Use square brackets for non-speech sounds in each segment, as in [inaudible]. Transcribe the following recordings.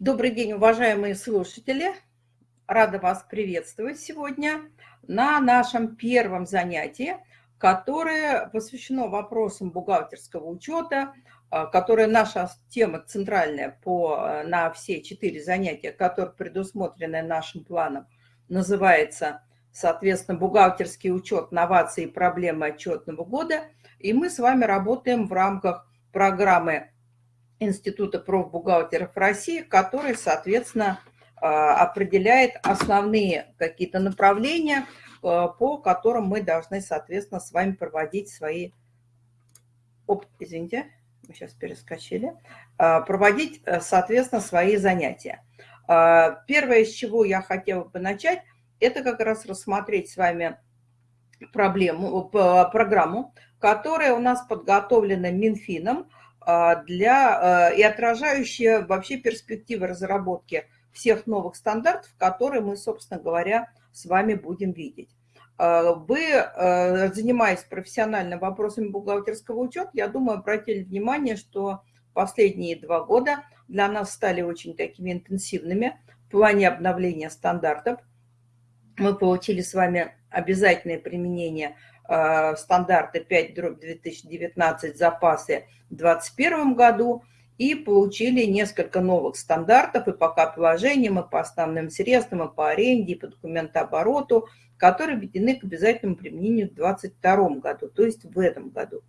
Добрый день, уважаемые слушатели. Рада вас приветствовать сегодня на нашем первом занятии, которое посвящено вопросам бухгалтерского учета, а, которая наша тема центральная по, э, на все четыре занятия, которые предусмотрены нашим планом, называется, соответственно, бухгалтерский учет, новации и проблемы отчетного года. И мы с вами работаем в рамках программы Института профбухгалтеров России, который, соответственно, а, определяет основные какие-то направления, а, по которым мы должны, соответственно, с вами проводить свои... Оп, извините, мы сейчас перескочили. А, проводить, э, соответственно, свои занятия. Первое, с чего я хотела бы начать, это как раз рассмотреть с вами проблему, программу, которая у нас подготовлена Минфином, для, э, и отражающая вообще перспективы разработки всех новых стандартов, которые мы, собственно говоря, с вами будем видеть. А, вы, э, занимаясь профессионально вопросами бухгалтерского учета, я думаю, обратили внимание, что последние два года для нас стали очень такими интенсивными в плане обновления стандартов. Мы получили с вами обязательное применение Э, стандарты 5-2019 запасы в 2021 году и получили несколько новых стандартов и по капиталовложениям, и по основным средствам, и по аренде, и по документообороту, которые введены к обязательному применению в 2022 году, то есть в этом году.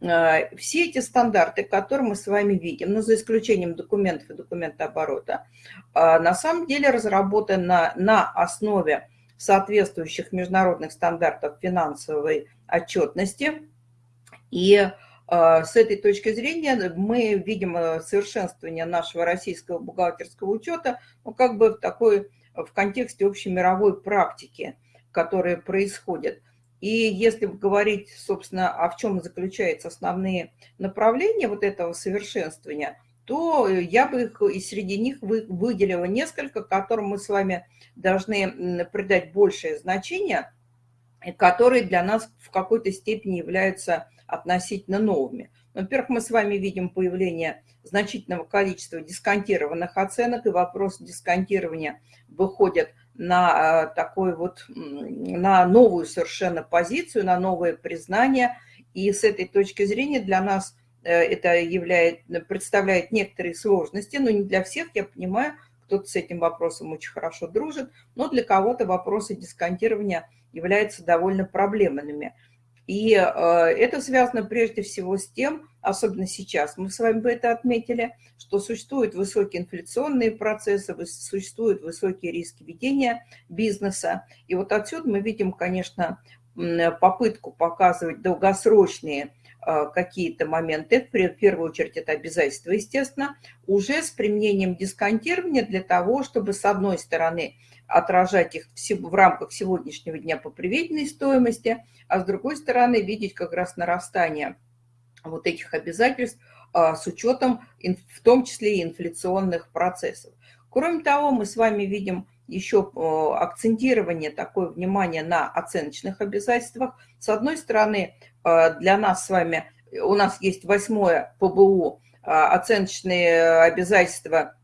Э, все эти стандарты, которые мы с вами видим, ну, за исключением документов и документооборота, э, на самом деле разработаны на основе соответствующих международных стандартов финансовой отчетности. И э, с этой точки зрения мы видим э, совершенствование нашего российского бухгалтерского учета, ну, как бы в такой, в контексте общей мировой практики, которая происходит. И если говорить, собственно, в чем заключаются основные направления вот этого совершенствования – то я бы их и среди них выделила несколько, которым мы с вами должны придать большее значение, которые для нас в какой-то степени являются относительно новыми. Во-первых, мы с вами видим появление значительного количества дисконтированных оценок, и вопрос дисконтирования выходит на э, такой вот, на новую совершенно позицию, на новое признание. И с этой точки зрения для нас это являет, представляет некоторые сложности, но не для всех, я понимаю, кто-то с этим вопросом очень хорошо дружит, но для кого-то вопросы дисконтирования являются довольно проблемными. И э, это связано прежде всего с тем, особенно сейчас, мы с вами бы это отметили, что существуют высокие инфляционные процессы, существуют высокие риски ведения бизнеса. И вот отсюда мы видим, конечно, попытку показывать долгосрочные Э, какие-то моменты, в первую очередь это обязательства, естественно, уже с применением дисконтирования для того, чтобы с одной стороны отражать их в рамках сегодняшнего дня по приведенной стоимости, а с другой стороны видеть как раз нарастание вот этих обязательств э, с учетом в том числе и инфляционных процессов. Кроме того, мы с вами видим еще акцентирование, такое внимание на оценочных обязательствах. С одной стороны, для нас с вами, у нас есть восьмое ПБУ, э, оценочные обязательства,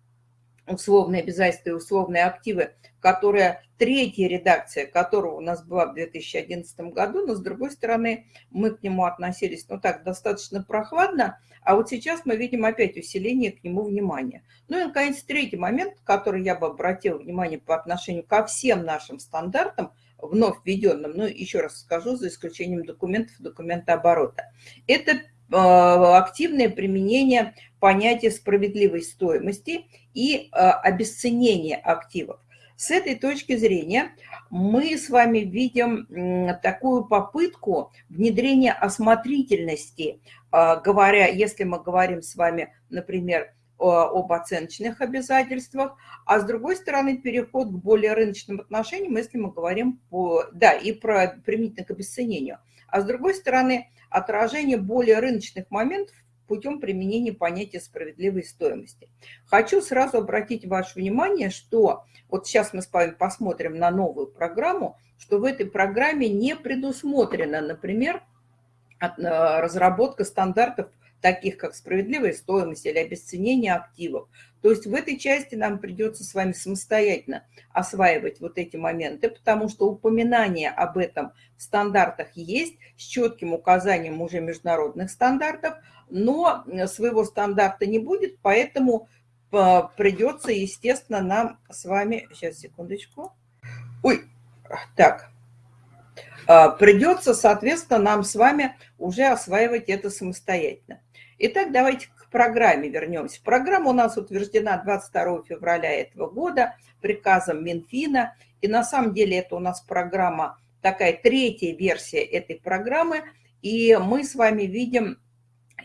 условные обязательства и условные активы, которая третья редакция которого у нас была в 2011 году, но с другой стороны мы к нему относились, ну так, достаточно прохладно, а вот сейчас мы видим опять усиление к нему внимания. Ну и, наконец, третий момент, который я бы обратила внимание по отношению ко всем нашим стандартам, вновь введенным, ну еще раз скажу, за исключением документов документооборота. Это э, активное применение понятия справедливой стоимости и э, обесценение активов. С этой точки зрения мы с вами видим такую попытку внедрения осмотрительности, а, говоря, если мы говорим с вами, например, об оценочных обязательствах, а с другой стороны переход к более рыночным отношениям, если мы говорим по, да, и про применительно к обесценению, а с другой стороны отражение более рыночных моментов путем применения понятия справедливой стоимости. Хочу сразу обратить ваше внимание, что вот сейчас мы с вами посмотрим на новую программу, что в этой программе не предусмотрена, например, э, разработка стандартов таких как справедливая стоимость или обесценение активов. То есть в этой части нам придется с вами самостоятельно осваивать вот эти моменты, потому что упоминание об этом в стандартах есть, с четким указанием уже международных стандартов, но своего стандарта не будет, поэтому э, придется, естественно, нам с вами... Сейчас, секундочку. Ой, так. Э, придется, соответственно, нам с вами уже осваивать это самостоятельно. Итак, давайте программе вернемся. Программа у нас утверждена 22 февраля этого года приказом Минфина. И на самом деле это у нас программа, такая третья версия этой программы. И мы с вами видим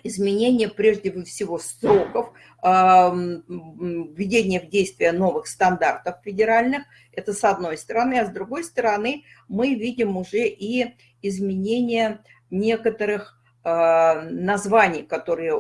изменение прежде всего сроков введения в действие новых стандартов федеральных. Это с одной стороны. А с другой стороны мы видим уже и изменение некоторых названий, которые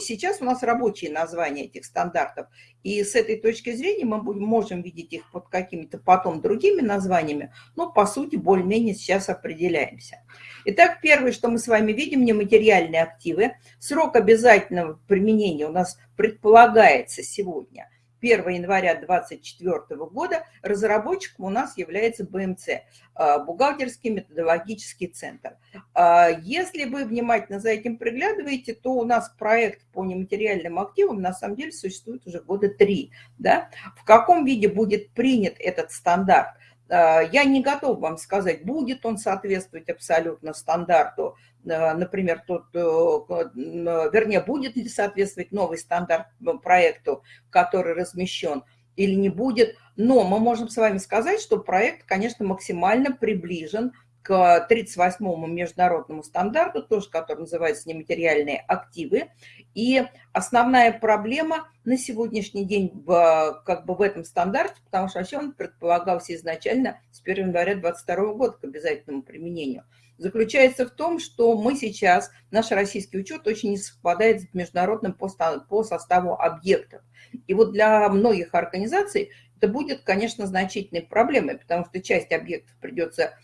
сейчас у нас рабочие названия этих стандартов, и с этой точки зрения мы можем видеть их под какими-то потом другими названиями, но по сути более-менее сейчас определяемся. Итак, первое, что мы с вами видим, нематериальные активы. Срок обязательного применения у нас предполагается сегодня 1 января 2024 года разработчиком у нас является БМЦ, а, Бухгалтерский методологический центр. А, если вы внимательно за этим приглядываете, то у нас проект по нематериальным активам на самом деле существует уже года три. Да? В каком виде будет принят этот стандарт? А, я не готов вам сказать, будет он соответствовать абсолютно стандарту Э, например, тот, э, вернее, будет ли соответствовать новый стандарт э, проекту, который размещен, или не будет. Но мы можем с вами сказать, что проект, конечно, максимально приближен к 38-му международному стандарту, тоже который называется нематериальные активы. И основная проблема на сегодняшний день в, как бы в этом стандарте, потому что вообще он предполагался изначально с 1 января 2022 года к обязательному применению – заключается в том, что мы сейчас, наш российский учет очень не совпадает с международным по, по составу объектов. И вот для многих организаций это будет, конечно, значительной проблемой, потому что часть объектов придется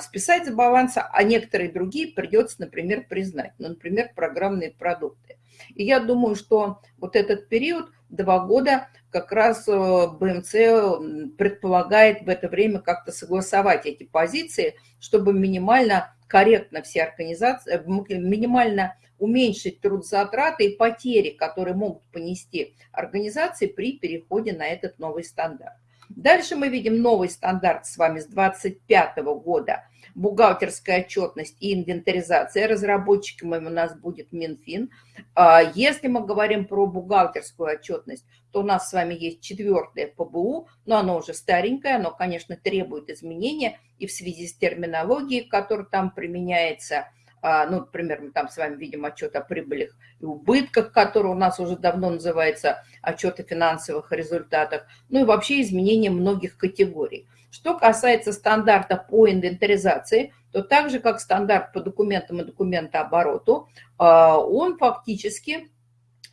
списать за баланса, а некоторые другие придется, например, признать. Ну, например, программные продукты. И я думаю, что вот этот период, два года, как раз э, БМЦ предполагает в это время как-то согласовать эти позиции, чтобы минимально корректно все организации, э, минимально уменьшить трудозатраты и потери, которые могут понести организации при переходе на этот новый стандарт. Дальше мы видим новый стандарт с вами с 2025 года. Бухгалтерская отчетность и инвентаризация. Разработчиком у нас будет Минфин. А, если мы говорим про бухгалтерскую отчетность, то у нас с вами есть четвертое ПБУ, но оно уже старенькое, оно, конечно, требует изменения и в связи с терминологией, которая там применяется – ну, например, мы там с вами видим отчет о прибылях и убытках, который у нас уже давно называется отчет о финансовых результатах, ну и вообще изменение многих категорий. Что касается стандарта по инвентаризации, то так же, как стандарт по документам и документообороту, а, он фактически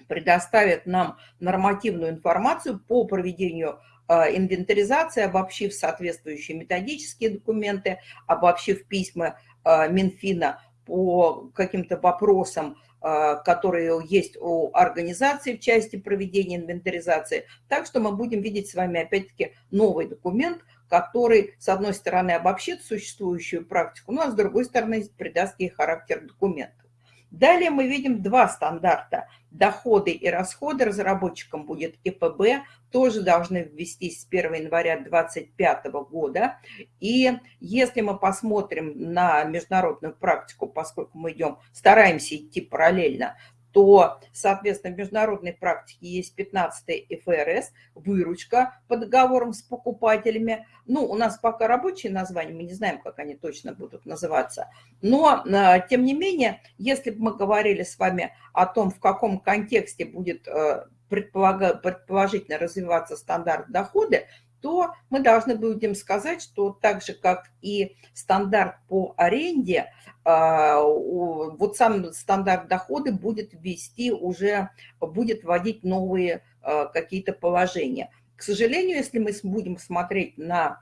предоставит нам нормативную информацию по проведению а, инвентаризации, обобщив соответствующие методические документы, обобщив письма Минфина по каким-то вопросам, а, которые есть у организации в части проведения инвентаризации. Так что мы будем видеть с вами опять-таки новый документ, который, с одной стороны, обобщит существующую практику, но а с другой стороны, придаст ей характер документа. Далее мы видим два стандарта. Доходы и расходы разработчикам будет ИПБ, тоже должны ввестись с 1 января 2025 года. И если мы посмотрим на международную практику, поскольку мы идем, стараемся идти параллельно, то, соответственно, в международной практике есть 15 ФРС, выручка по договорам с покупателями. Ну, у нас пока рабочие названия, мы не знаем, как они точно будут называться. Но, а, тем не менее, если бы мы говорили с вами о том, в каком контексте будет э, предположительно развиваться стандарт дохода, то мы должны будем сказать, что так же, как и стандарт по аренде, а, вот сам стандарт дохода будет ввести уже, будет вводить новые а, какие-то положения. К сожалению, если мы будем смотреть на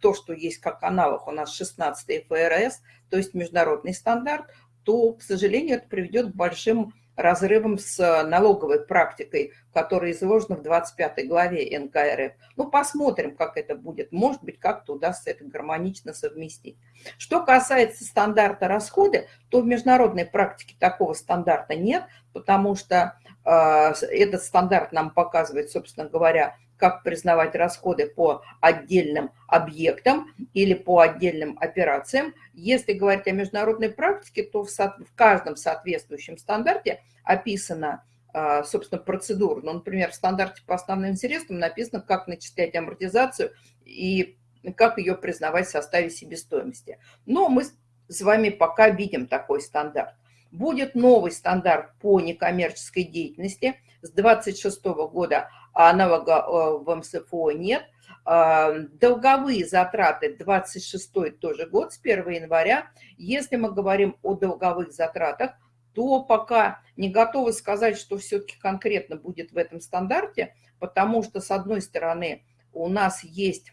то, что есть как аналог у нас 16 ФРС, то есть международный стандарт, то, к сожалению, это приведет к большим разрывом с налоговой практикой, которая изложена в 25 главе НКРФ. Ну, посмотрим, как это будет. Может быть, как-то удастся это гармонично совместить. Что касается стандарта расходы, то в международной практике такого стандарта нет, потому что э, этот стандарт нам показывает, собственно говоря, как признавать расходы по отдельным объектам или по отдельным операциям. Если говорить о международной практике, то в, со в каждом соответствующем стандарте описана, а, собственно, процедура. Ну, например, в стандарте по основным средствам написано, как начислять амортизацию и как ее признавать в составе себестоимости. Но мы с вами пока видим такой стандарт. Будет новый стандарт по некоммерческой деятельности. С 26 года аналога э, в МСФО нет. А, долговые затраты 26 тоже год, с 1 января. Если мы говорим о долговых затратах, то пока не готовы сказать, что все-таки конкретно будет в этом стандарте, потому что, с одной стороны, у нас есть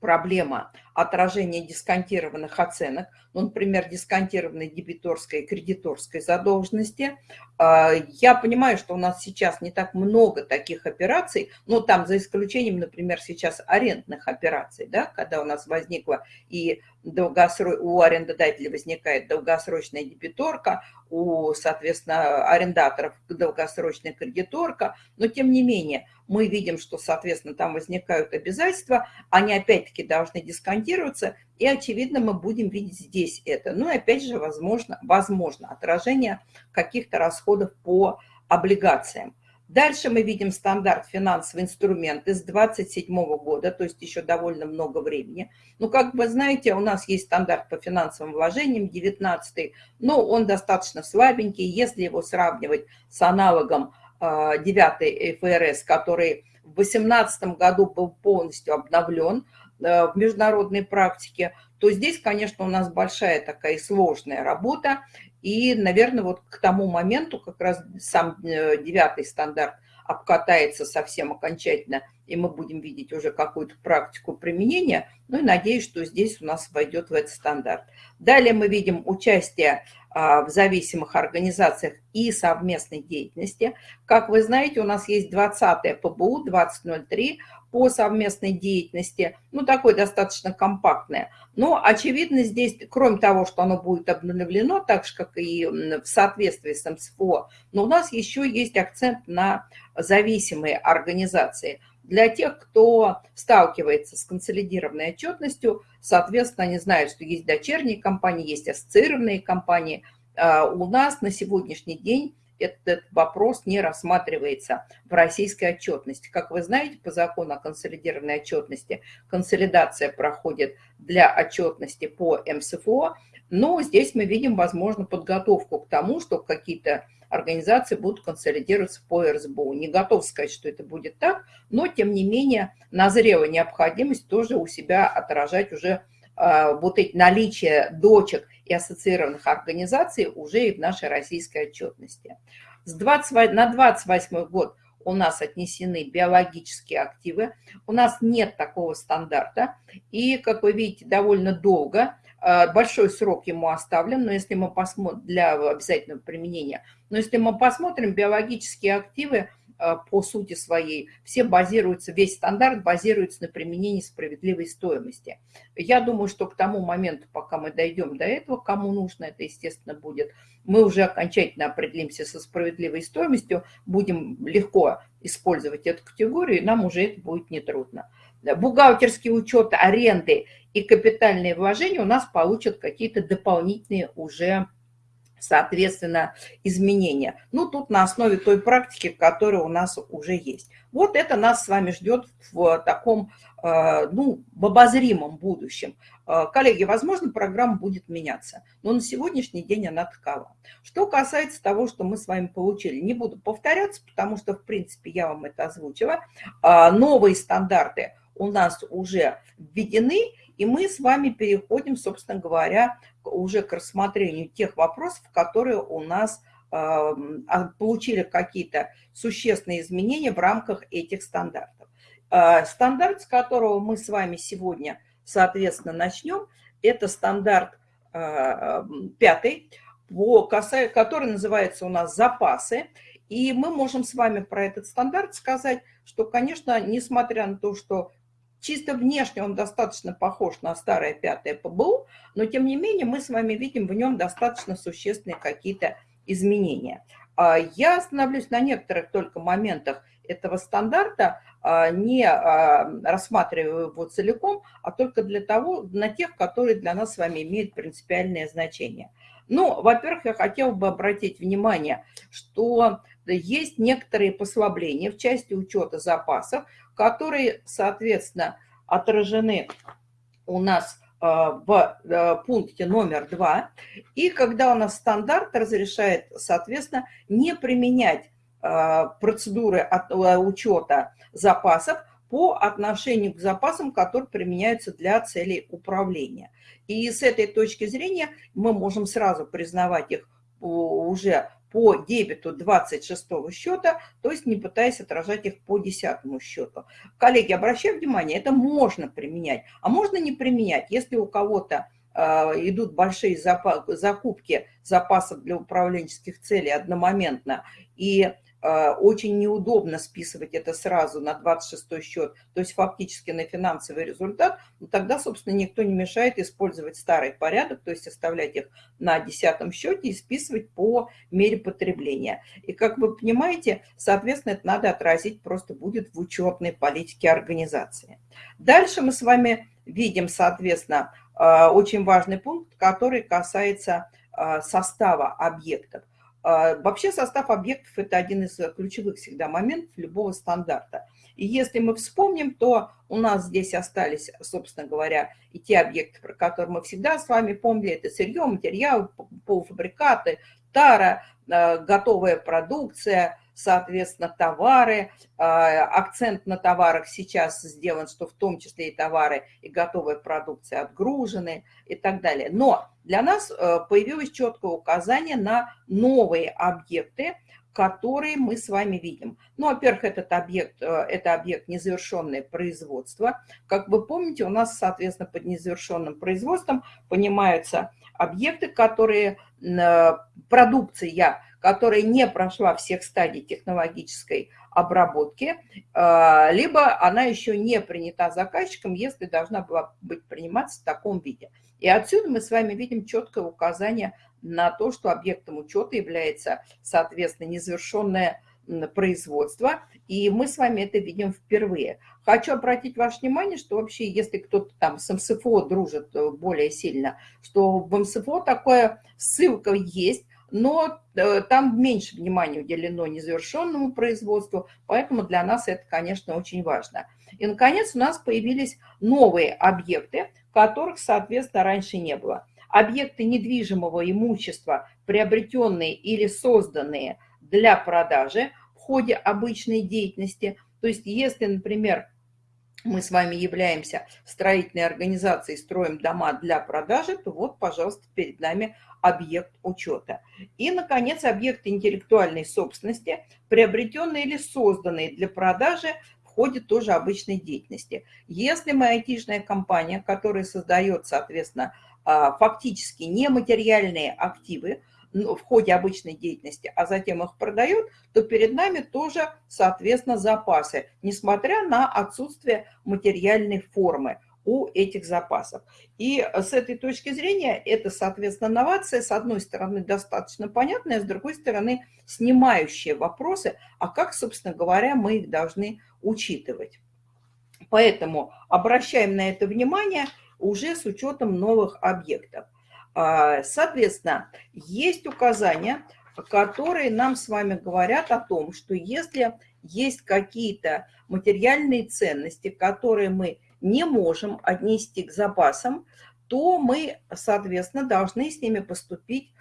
проблема отражения дисконтированных оценок, ну, например, дисконтированной дебиторской и кредиторской задолженности. А, я понимаю, что у нас сейчас не так много таких операций, но там за исключением, например, сейчас арендных операций, да, когда у нас возникла и долгосро... у арендодателя возникает долгосрочная дебиторка, у, соответственно, арендаторов долгосрочная кредиторка, но тем не менее мы видим, что, соответственно, там возникают обязательства, они опять-таки должны дисконтироваться, и, очевидно, мы будем видеть здесь это. Ну и опять же, возможно, возможно отражение каких-то расходов по облигациям. Дальше мы видим стандарт финансовый инструмент из 27 года, то есть еще довольно много времени. Ну, как вы знаете, у нас есть стандарт по финансовым вложениям, 19 но он достаточно слабенький. Если его сравнивать с аналогом 9 а, ФРС, который в 2018 году был полностью обновлен э, в международной практике, то здесь, конечно, у нас большая такая сложная работа, и, наверное, вот к тому моменту как раз сам э, девятый стандарт обкатается совсем окончательно, и мы будем видеть уже какую-то практику применения. Ну и надеюсь, что здесь у нас войдет в этот стандарт. Далее мы видим участие а, в зависимых организациях и совместной деятельности. Как вы знаете, у нас есть 20 ПБУ 2003 по совместной деятельности, ну, такое достаточно компактное. Но, очевидно, здесь, кроме того, что оно будет обновлено, так же, как и в соответствии с МСФО, но у нас еще есть акцент на зависимые организации. Для тех, кто сталкивается с консолидированной отчетностью, соответственно, они знают, что есть дочерние компании, есть ассоциированные компании. А у нас на сегодняшний день этот вопрос не рассматривается в российской отчетности. Как вы знаете, по закону о консолидированной отчетности консолидация проходит для отчетности по МСФО, но здесь мы видим, возможно, подготовку к тому, что какие-то организации будут консолидироваться по РСБУ. Не готов сказать, что это будет так, но, тем не менее, назрела необходимость тоже у себя отражать уже э, вот эти наличие дочек и ассоциированных организаций уже и в нашей российской отчетности. С 20, на 28 год у нас отнесены биологические активы, у нас нет такого стандарта, и, как вы видите, довольно долго, большой срок ему оставлен, но если мы посмотрим для обязательного применения, но если мы посмотрим биологические активы, Э, по сути своей, все базируются, весь стандарт базируется на применении справедливой стоимости. Я думаю, что к тому моменту, пока мы дойдем до этого, кому нужно это, естественно, будет, мы уже окончательно определимся со справедливой стоимостью, будем легко использовать эту категорию, и нам уже это будет нетрудно. Бухгалтерский учет аренды и капитальные вложения у нас получат какие-то дополнительные уже соответственно, изменения. Ну, тут на основе той практики, которая у нас уже есть. Вот это нас с вами ждет в таком, э, ну, в обозримом будущем. Э, коллеги, возможно, программа будет меняться, но на сегодняшний день она такова. Что касается того, что мы с вами получили, не буду повторяться, потому что, в принципе, я вам это озвучила. Э, новые стандарты у нас уже введены, и мы с вами переходим, собственно говоря, уже к рассмотрению тех вопросов, которые у нас а, получили какие-то существенные изменения в рамках этих стандартов. А, стандарт, с которого мы с вами сегодня, соответственно, начнем, это стандарт а, пятый по, который называется у нас «Запасы». И мы можем с вами про этот стандарт сказать, что, конечно, несмотря на то, что чисто внешне он достаточно похож на старое пятое ПБУ, но тем не менее мы с вами видим в нем достаточно существенные какие-то изменения. А, я остановлюсь на некоторых только моментах этого стандарта, а, не а, рассматриваю его целиком, а только для того, на тех, которые для нас с вами имеют принципиальное значение. Ну, во-первых, я хотела бы обратить внимание, что есть некоторые послабления в части учета запасов, которые, соответственно, отражены у нас э, в э, пункте номер два. И когда у нас стандарт разрешает, соответственно, не применять э, процедуры учета запасов по отношению к запасам, которые применяются для целей управления. И с этой точки зрения мы можем сразу признавать их уже по дебету 26 счета, то есть не пытаясь отражать их по 10 счету. Коллеги, обращаю внимание, это можно применять, а можно не применять, если у кого-то э, идут большие закупки запасов для управленческих целей одномоментно, и очень неудобно списывать это сразу на 26 счет, то есть фактически на финансовый результат, тогда, собственно, никто не мешает использовать старый порядок, то есть оставлять их на 10 счете и списывать по мере потребления. И, как вы понимаете, соответственно, это надо отразить просто будет в учетной политике организации. Дальше мы с вами видим, соответственно, э, очень важный пункт, который касается э, состава объектов. А, вообще состав объектов – это один из ключевых всегда моментов любого стандарта. И если мы вспомним, то у нас здесь остались, собственно говоря, и те объекты, про которые мы всегда с вами помнили. Это сырье, материал, полуфабрикаты, тара, а, готовая продукция – соответственно, товары. А, акцент на товарах сейчас сделан, что в том числе и товары, и готовая продукция отгружены и так далее. Но для нас э, появилось четкое указание на новые объекты, которые мы с вами видим. Ну, во-первых, этот объект, э, это объект незавершенное производство. Как вы помните, у нас, соответственно, под незавершенным производством понимаются объекты, которые, э, продукция, которая не прошла всех стадий технологической обработки, э, либо она еще не принята заказчиком, если должна была быть приниматься в таком виде. И отсюда мы с вами видим четкое указание на то, что объектом учета является, соответственно, незавершенное производства, и мы с вами это видим впервые. Хочу обратить ваше внимание, что вообще, если кто-то там с МСФО дружит э, более сильно, что в МСФО такая ссылка есть, но э, там меньше внимания уделено незавершенному производству, поэтому для нас это, конечно, очень важно. И, наконец, у нас появились новые объекты, которых, соответственно, раньше не было. Объекты недвижимого имущества, приобретенные или созданные для продажи, ходе обычной деятельности. То есть если, например, мы с вами являемся строительной организацией, строим дома для продажи, то вот, пожалуйста, перед нами объект учета. И, наконец, объекты интеллектуальной собственности, приобретенные или созданные для продажи в ходе тоже обычной деятельности. Если мы айтишная компания, которая создает, соответственно, а, фактически нематериальные активы, в ходе обычной деятельности, а затем их продает, то перед нами тоже, соответственно, запасы, несмотря на отсутствие материальной формы у этих запасов. И с этой точки зрения это, соответственно, новация, с одной стороны, достаточно понятная, с другой стороны, снимающая вопросы, а как, собственно говоря, мы их должны учитывать. Поэтому обращаем на это внимание уже с учетом новых объектов. А, соответственно, есть указания, которые нам с вами говорят о том, что если есть какие-то материальные ценности, которые мы не можем отнести к запасам, то мы, соответственно, должны с ними поступить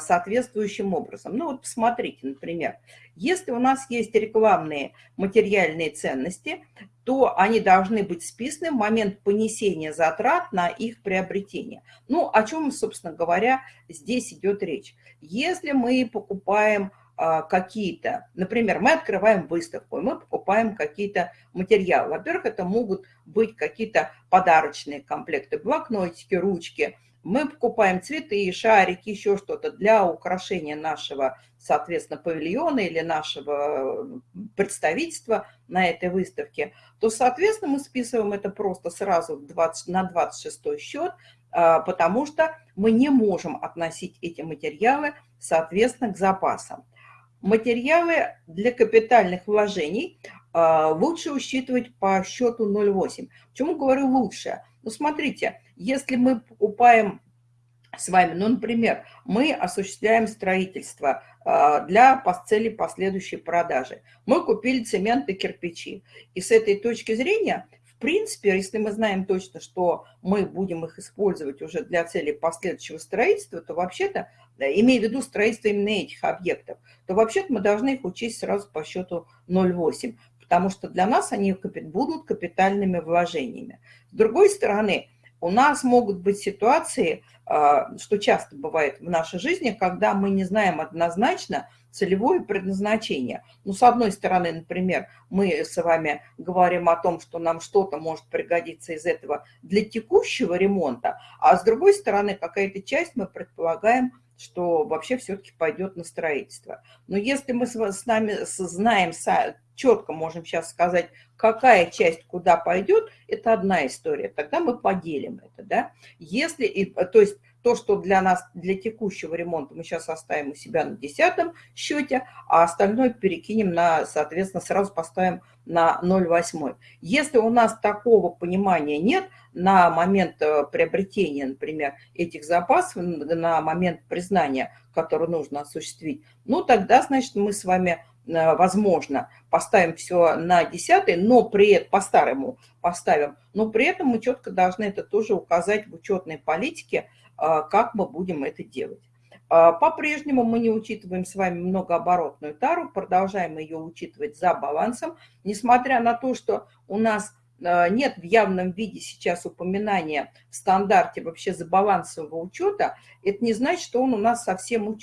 соответствующим образом. Ну вот посмотрите, например, если у нас есть рекламные материальные ценности, то они должны быть списаны в момент понесения затрат на их приобретение. Ну, о чем, собственно говоря, здесь идет речь. Если мы покупаем а, какие-то, например, мы открываем выставку, мы покупаем какие-то материалы. Во-первых, это могут быть какие-то подарочные комплекты, блокнотики, ручки. Мы покупаем цветы, шарики, еще что-то для украшения нашего, соответственно, павильона или нашего представительства на этой выставке, то, соответственно, мы списываем это просто сразу 20, на 26 счет, а, потому что мы не можем относить эти материалы, соответственно, к запасам. Материалы для капитальных вложений а, лучше учитывать по счету 0,8. Почему говорю лучше? Ну, смотрите, если мы покупаем с вами, ну, например, мы осуществляем строительство а, для цели последующей продажи. Мы купили цемент и кирпичи. И с этой точки зрения в принципе, если мы знаем точно, что мы будем их использовать уже для целей последующего строительства, то вообще-то, имея в виду строительство именно этих объектов, то вообще-то мы должны их учесть сразу по счету 0,8, потому что для нас они будут капитальными вложениями. С другой стороны, у нас могут быть ситуации, а, что часто бывает в нашей жизни, когда мы не знаем однозначно, целевое предназначение. Ну, с одной стороны, например, мы с вами говорим о том, что нам что-то может пригодиться из этого для текущего ремонта, а с другой стороны, какая-то часть мы предполагаем, что вообще все-таки пойдет на строительство. Но если мы с нами знаем, четко можем сейчас сказать, какая часть куда пойдет, это одна история. Тогда мы поделим это, да. Если, то есть то, что для нас, для текущего ремонта мы сейчас оставим у себя на десятом счете, а остальное перекинем на, соответственно, сразу поставим на 0,8. Если у нас такого понимания нет на момент э, приобретения, например, этих запасов, на момент признания, который нужно осуществить, ну тогда, значит, мы с вами возможно, поставим все на десятый, но при по-старому поставим, но при этом мы четко должны это тоже указать в учетной политике, а, как мы будем это делать. А, по-прежнему мы не учитываем с вами многооборотную тару, продолжаем ее учитывать за балансом, несмотря на то, что у нас нет в явном виде сейчас упоминания в стандарте вообще за балансового учета, это не значит, что он у нас совсем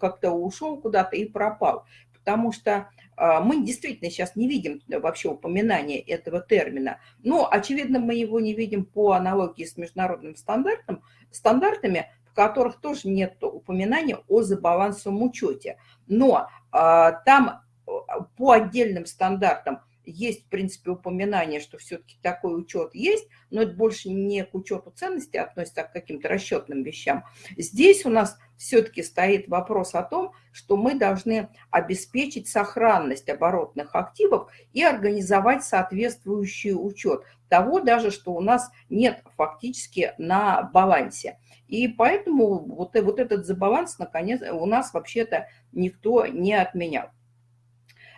как-то ушел куда-то и пропал. Потому что мы действительно сейчас не видим вообще упоминания этого термина. Но, очевидно, мы его не видим по аналогии с международным стандартом, стандартами, в которых тоже нет упоминания о забалансовом учете. Но а, там а, по отдельным стандартам есть, в принципе, упоминание, что все-таки такой учет есть, но это больше не к учету ценности относится, а к каким-то расчетным вещам. Здесь у нас все-таки стоит вопрос о том, что мы должны обеспечить сохранность оборотных активов и организовать соответствующий учет того даже, что у нас нет фактически на балансе. И поэтому вот, вот этот забаланс, наконец, у нас вообще-то никто не отменял.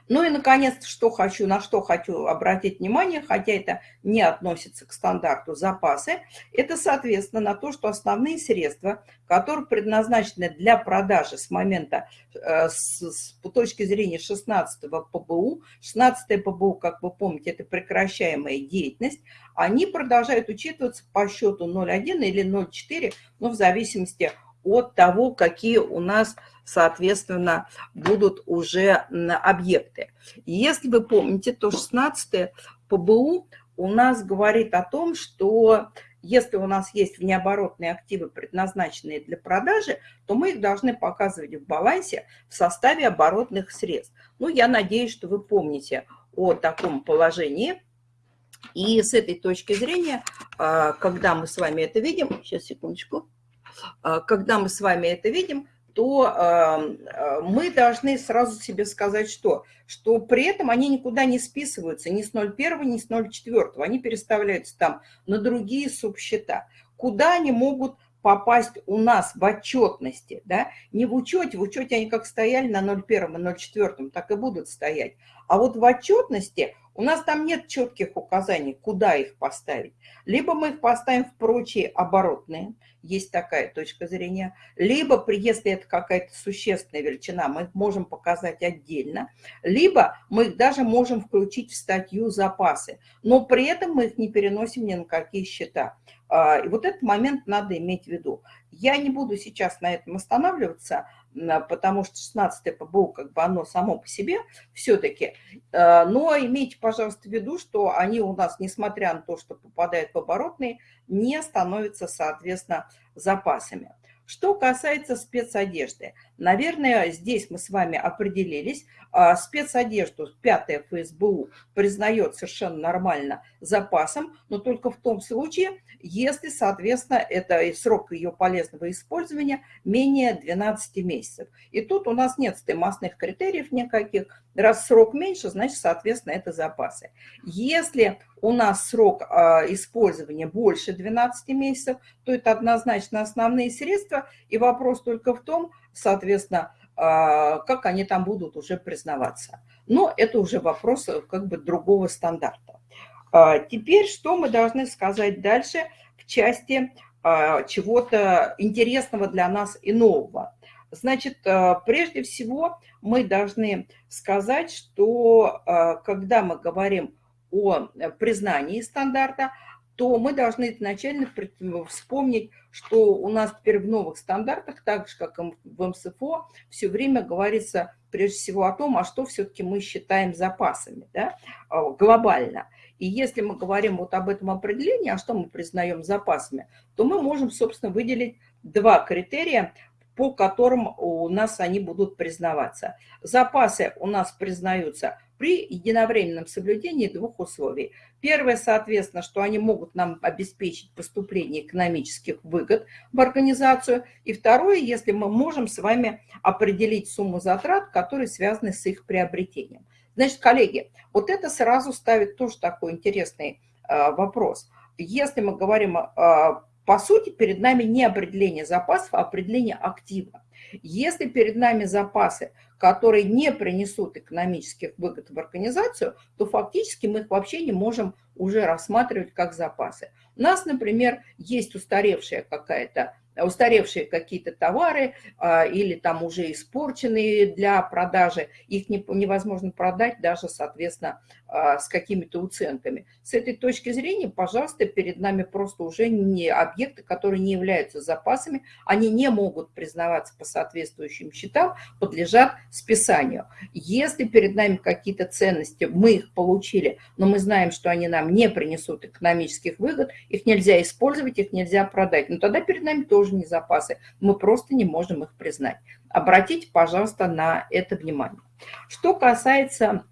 Ну и, наконец, что хочу, на что хочу обратить внимание, хотя это не относится к стандарту запасы, это, соответственно, на то, что основные средства, которые предназначены для продажи с момента, э, с, с точки зрения 16 ПБУ, 16 ПБУ, как вы помните, это прекращаемая деятельность, они продолжают учитываться по счету 0,1 или 0,4, ну, в зависимости от того, какие у нас соответственно, будут уже объекты. Если вы помните, то 16 ПБУ у нас говорит о том, что если у нас есть внеоборотные активы, предназначенные для продажи, то мы их должны показывать в балансе в составе оборотных средств. Ну, я надеюсь, что вы помните о таком положении. И с этой точки зрения, а, когда мы с вами это видим, сейчас, секундочку, а, когда мы с вами это видим, то э, мы должны сразу себе сказать, что, что при этом они никуда не списываются ни с 0,1, ни с 0,4. Они переставляются там на другие субсчета. Куда они могут попасть у нас в отчетности, да, не в учете, в учете они как стояли на 0,1 и 0,4, так и будут стоять. А вот в отчетности у нас там нет четких указаний, куда их поставить. Либо мы их поставим в прочие оборотные, есть такая точка зрения. Либо, если это какая-то существенная величина, мы их можем показать отдельно. Либо мы их даже можем включить в статью запасы. Но при этом мы их не переносим ни на какие счета. А, и вот этот момент надо иметь в виду. Я не буду сейчас на этом останавливаться, потому что 16 ПБУ, как бы оно само по себе все-таки. Э, но имейте, пожалуйста, в виду, что они у нас, несмотря на то, что попадают в оборотные, не становятся, соответственно, запасами. Что касается спецодежды, наверное, здесь мы с вами определились. А, спецодежду 5 ФСБУ признает совершенно нормально запасом, но только в том случае, если, соответственно, это срок ее полезного использования менее 12 месяцев. И тут у нас нет стоимостных критериев никаких. Раз срок меньше, значит, соответственно, это запасы. Если у нас срок а, использования больше 12 месяцев, то это однозначно основные средства. И вопрос только в том, соответственно, как они там будут уже признаваться. Но это уже вопрос э, как бы другого стандарта. А, теперь что мы должны сказать дальше в части чего-то интересного для нас и нового. Значит, прежде всего мы должны сказать, что когда мы говорим о э, признании стандарта, то мы должны изначально вспомнить, что у нас теперь в новых стандартах, так же, как и в МСФО, все время говорится прежде всего о том, а что все-таки мы считаем запасами да, а, глобально. И если мы говорим вот об этом определении, а что мы признаем запасами, то мы можем, собственно, выделить два критерия, по которым у нас они будут признаваться. Запасы у нас признаются при единовременном соблюдении двух условий. Первое, соответственно, что они могут нам обеспечить поступление экономических выгод в организацию. И второе, если мы можем с вами определить сумму затрат, которые связаны с их приобретением. Значит, коллеги, вот это сразу ставит тоже такой интересный э, вопрос. Если мы говорим, э, по сути, перед нами не определение запасов, а определение актива. Если перед нами запасы, которые не принесут экономических выгод в организацию, то фактически мы их вообще не можем уже рассматривать как запасы. У нас, например, есть устаревшая какая-то устаревшие какие-то товары а, или там уже испорченные для продажи, их не, невозможно продать даже, соответственно, а, с какими-то уценками. С этой точки зрения, пожалуйста, перед нами просто уже не объекты, которые не являются запасами, они не могут признаваться по соответствующим счетам, подлежат списанию. Если перед нами какие-то ценности, мы их получили, но мы знаем, что они нам не принесут экономических выгод, их нельзя использовать, их нельзя продать, но тогда перед нами тоже тоже не запасы. Мы просто не можем их признать. Обратите, пожалуйста, на это внимание. Что касается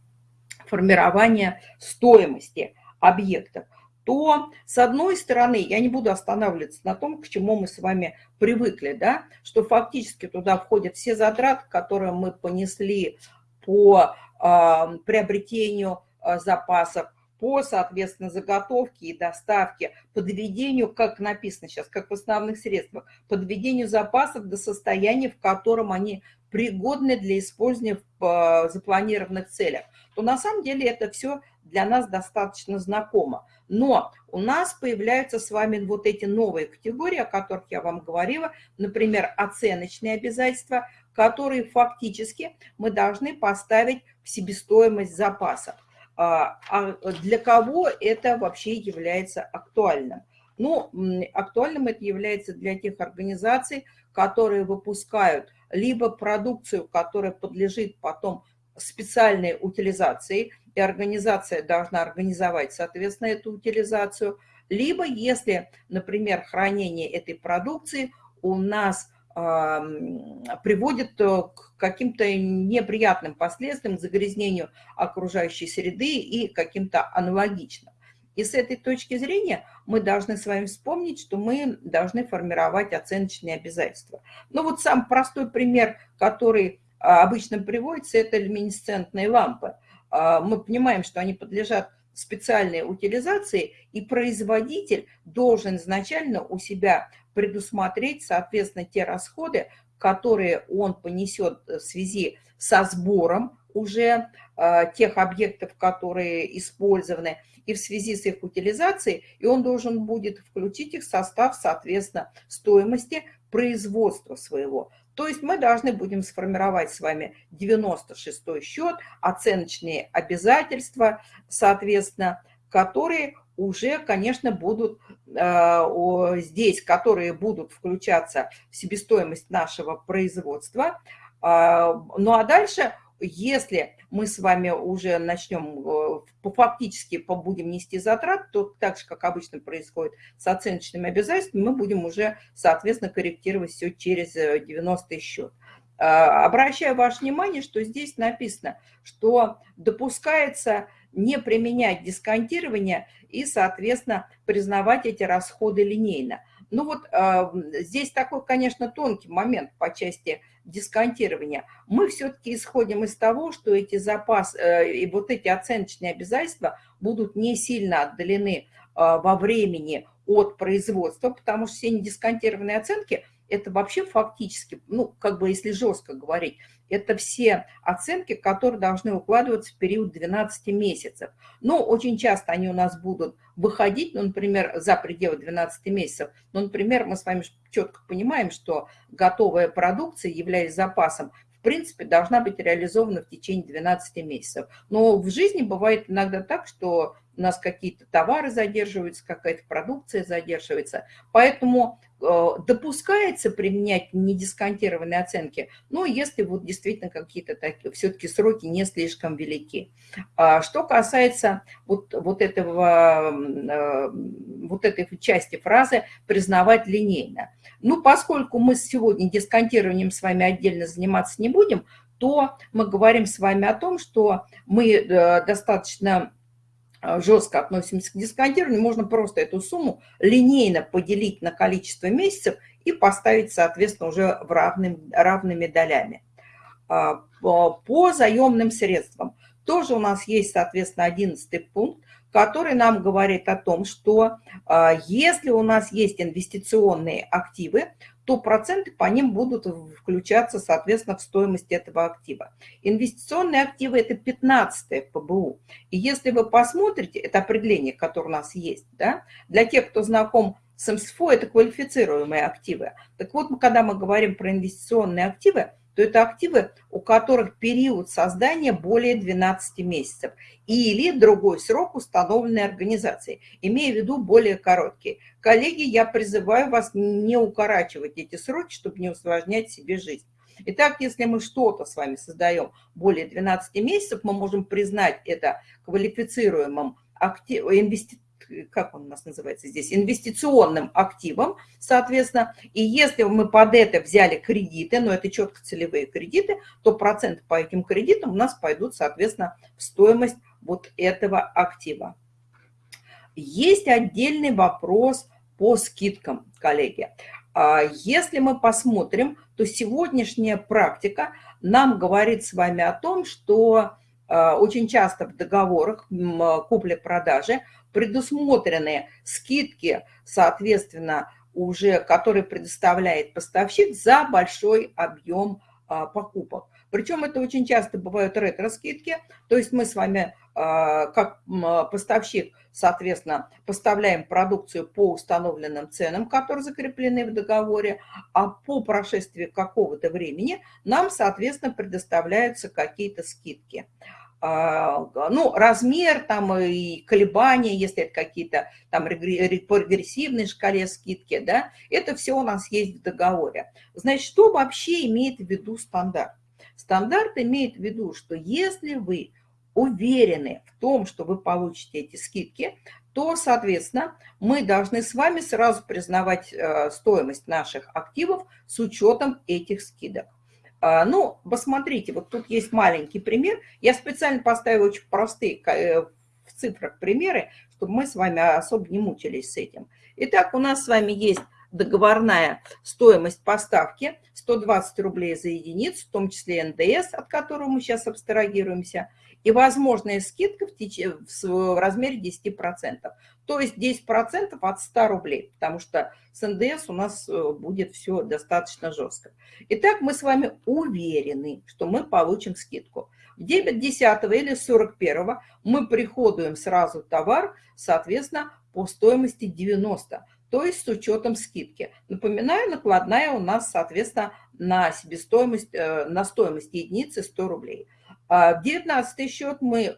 формирования стоимости объектов, то, с одной стороны, я не буду останавливаться на том, к чему мы с вами привыкли, да, что фактически туда входят все затраты, которые мы понесли по э, приобретению э, запасов, по, соответственно, заготовке и доставке, подведению, как написано сейчас, как в основных средствах, подведению запасов до состояния, в котором они пригодны для использования в э, запланированных целях, то на самом деле это все для нас достаточно знакомо. Но у нас появляются с вами вот эти новые категории, о которых я вам говорила, например, оценочные обязательства, которые фактически мы должны поставить в себестоимость запасов. А, а для кого это вообще является актуальным? Ну, актуальным это является для тех организаций, которые выпускают либо продукцию, которая подлежит потом специальной утилизации, и организация должна организовать, соответственно, эту утилизацию, либо если, например, хранение этой продукции у нас приводит э, к каким-то неприятным последствиям, загрязнению окружающей среды и каким-то аналогичным. И с этой точки зрения мы должны с вами вспомнить, что мы должны формировать оценочные обязательства. Ну вот сам простой пример, который а, обычно приводится, это люминесцентные лампы. А, мы понимаем, что они подлежат специальной утилизации, и производитель должен изначально у себя предусмотреть, соответственно, те расходы, которые он понесет в связи со сбором уже э, тех объектов, которые использованы, и в связи с их утилизацией, и он должен будет включить их в состав, соответственно, стоимости производства своего. То есть мы должны будем сформировать с вами 96 счет, оценочные обязательства, соответственно, которые уже, конечно, будут э, здесь, которые будут включаться в себестоимость нашего производства. Э, ну а дальше, если мы с вами уже начнем, э, фактически будем нести затрат, то так же, как обычно происходит с оценочными обязательствами, мы будем уже, соответственно, корректировать все через 90 счет. Обращаю ваше внимание, что здесь написано, что допускается не применять дисконтирование и, соответственно, признавать эти расходы линейно. Ну вот э, здесь такой, конечно, тонкий момент по части дисконтирования. Мы все-таки исходим из того, что эти запасы э, и вот эти оценочные обязательства будут не сильно отдалены э, во времени от производства, потому что все недисконтированные оценки – это вообще фактически, ну, как бы если жестко говорить, это все оценки, которые должны укладываться в период 12 месяцев. Но очень часто они у нас будут выходить, ну, например, за пределы 12 месяцев. Ну, например, мы с вами четко понимаем, что готовая продукция, являясь запасом, в принципе, должна быть реализована в течение 12 месяцев. Но в жизни бывает иногда так, что у нас какие-то товары задерживаются, какая-то продукция задерживается. Поэтому допускается применять недисконтированные оценки, но если вот действительно какие-то такие, все-таки сроки не слишком велики. А что касается вот, вот, этого, э, вот этой части фразы «признавать линейно». Ну, поскольку мы сегодня дисконтированием с вами отдельно заниматься не будем, то мы говорим с вами о том, что мы э, достаточно жестко относимся к дисконтированию, можно просто эту сумму линейно поделить на количество месяцев и поставить, соответственно, уже в равным, равными долями. А, по заемным средствам тоже у нас есть, соответственно, 11 пункт, который нам говорит о том, что а, если у нас есть инвестиционные активы, то проценты по ним будут включаться, соответственно, в стоимость этого актива. Инвестиционные активы – это 15 ПБУ. И если вы посмотрите, это определение, которое у нас есть, да, для тех, кто знаком с МСФО, это квалифицируемые активы. Так вот, когда мы говорим про инвестиционные активы, то это активы, у которых период создания более 12 месяцев или другой срок, установленный организацией, имея в виду более короткий. Коллеги, я призываю вас не укорачивать эти сроки, чтобы не усложнять себе жизнь. Итак, если мы что-то с вами создаем более 12 месяцев, мы можем признать это квалифицируемым актив, как он у нас называется здесь, инвестиционным активом, соответственно. И если мы под это взяли кредиты, но это четко целевые кредиты, то проценты по этим кредитам у нас пойдут, соответственно, в стоимость вот этого актива. Есть отдельный вопрос по скидкам, коллеги. А если мы посмотрим, то сегодняшняя практика нам говорит с вами о том, что очень часто в договорах купли-продажи предусмотрены скидки, соответственно, уже, которые предоставляет поставщик за большой объем а, покупок. Причем это очень часто бывают ретро-скидки, то есть мы с вами как поставщик, соответственно, поставляем продукцию по установленным ценам, которые закреплены в договоре, а по прошествии какого-то времени нам, соответственно, предоставляются какие-то скидки. А, ну, размер там и колебания, если это какие-то там по регрессивной шкале скидки, да, это все у нас есть в договоре. Значит, что вообще имеет в виду стандарт? Стандарт имеет в виду, что если вы уверены в том, что вы получите эти скидки, то, соответственно, мы должны с вами сразу признавать э, стоимость наших активов с учетом этих скидок. А, ну, посмотрите, вот тут есть маленький пример. Я специально поставила очень простые э, в цифрах примеры, чтобы мы с вами особо не мучились с этим. Итак, у нас с вами есть договорная стоимость поставки 120 рублей за единицу, в том числе НДС, от которого мы сейчас абстрагируемся, и возможная скидка в, теч... в размере 10%. То есть 10% от 100 рублей, потому что с НДС у нас э, будет все достаточно жестко. Итак, мы с вами уверены, что мы получим скидку. В дебет 10 или 41 мы приходуем сразу товар, соответственно, по стоимости 90, то есть с учетом скидки. Напоминаю, накладная у нас, соответственно, на себестоимость, э, на стоимость единицы 100 рублей. А, девятнадцатый счет мы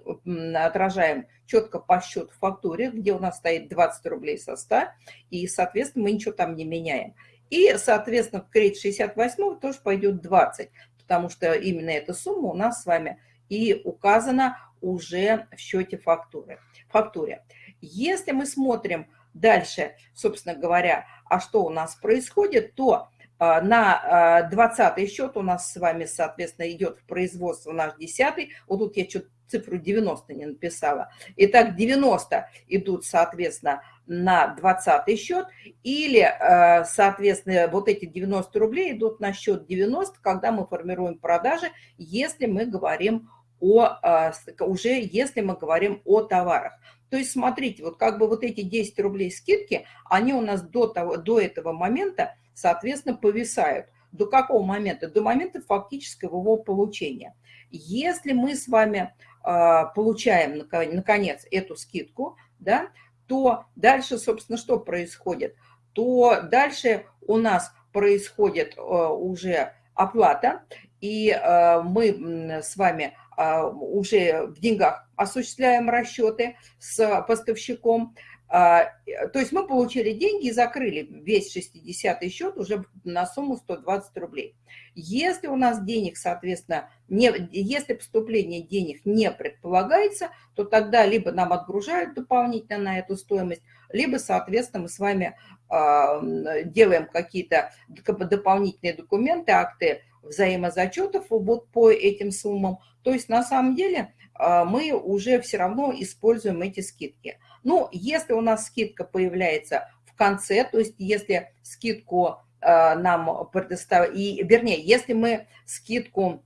отражаем четко по счету фактуре, где у нас стоит 20 рублей со 100, и, соответственно, мы ничего там не меняем. И, соответственно, в кредит 68 тоже пойдет 20, потому что именно эта сумма у нас с вами и указана уже в счете фактуры. фактуре. Если мы смотрим дальше, собственно говоря, а что у нас происходит, то а, на 20 а, счет у нас с вами, соответственно, идет в производство наш 10. Вот тут я что-то цифру 90 не написала. Итак, 90 идут, соответственно, на 20 счет. Или, а, соответственно, вот эти 90 рублей идут на счет 90, когда мы формируем продажи, если мы говорим о, уже если мы говорим о товарах. То есть, смотрите, вот как бы вот эти 10 рублей скидки, они у нас до, того, до этого момента соответственно, повисают. До какого момента? До момента фактического его получения. Если мы с вами а, получаем, наконец, эту скидку, да, то дальше, собственно, что происходит? То дальше у нас происходит а, уже оплата, и а, мы с вами уже в деньгах осуществляем расчеты с поставщиком, а, то есть мы получили деньги и закрыли весь 60-й счет уже на сумму 120 рублей. Если у нас денег, соответственно, не, если поступление денег не предполагается, то тогда либо нам отгружают дополнительно на эту стоимость, либо, соответственно, мы с вами э, делаем какие-то дополнительные документы, акты взаимозачетов вот по этим суммам. То есть на самом деле э, мы уже все равно используем эти скидки. Ну, если у нас скидка появляется в конце, то есть если скидку э, нам предоставят, и, вернее, если мы скидку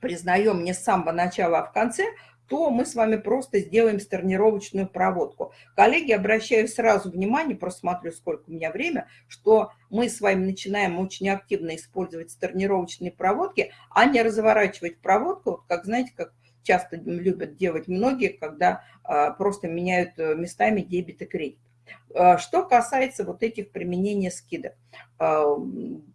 признаем не с самого начала, а в конце, то мы с вами просто сделаем сторнировочную проводку. Коллеги, обращаю сразу внимание, просто сколько у меня время, что мы с вами начинаем очень активно использовать сторнировочные проводки, а не разворачивать проводку, как, знаете, как часто любят делать многие, когда а, просто меняют э, местами дебет и кредит. А, что касается вот этих применения скидок. А,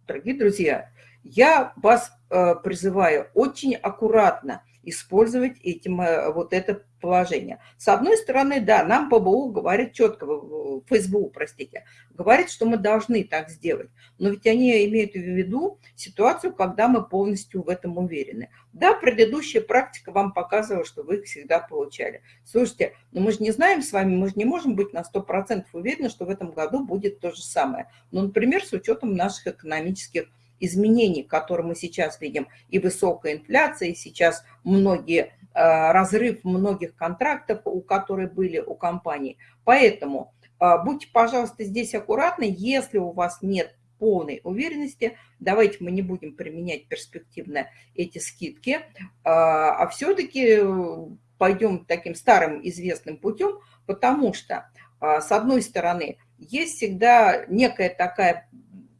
дорогие друзья, я вас э, призываю очень аккуратно использовать этим, э, вот это положение. С одной стороны, да, нам ПБУ говорит четко, ФСБУ, простите, говорит, что мы должны так сделать. Но ведь они имеют в виду ситуацию, когда мы полностью в этом уверены. Да, предыдущая практика вам показывала, что вы их всегда получали. Слушайте, но мы же не знаем с вами, мы же не можем быть на 100% уверены, что в этом году будет то же самое. Ну, например, с учетом наших экономических изменений, которые мы сейчас видим, и высокая инфляция, и сейчас многие, э, разрыв многих контрактов, у которых были у компаний. Поэтому э, будьте, пожалуйста, здесь аккуратны, если у вас нет полной уверенности, давайте мы не будем применять перспективно эти скидки, э, а все-таки пойдем таким старым известным путем, потому что, с одной стороны, есть всегда некая такая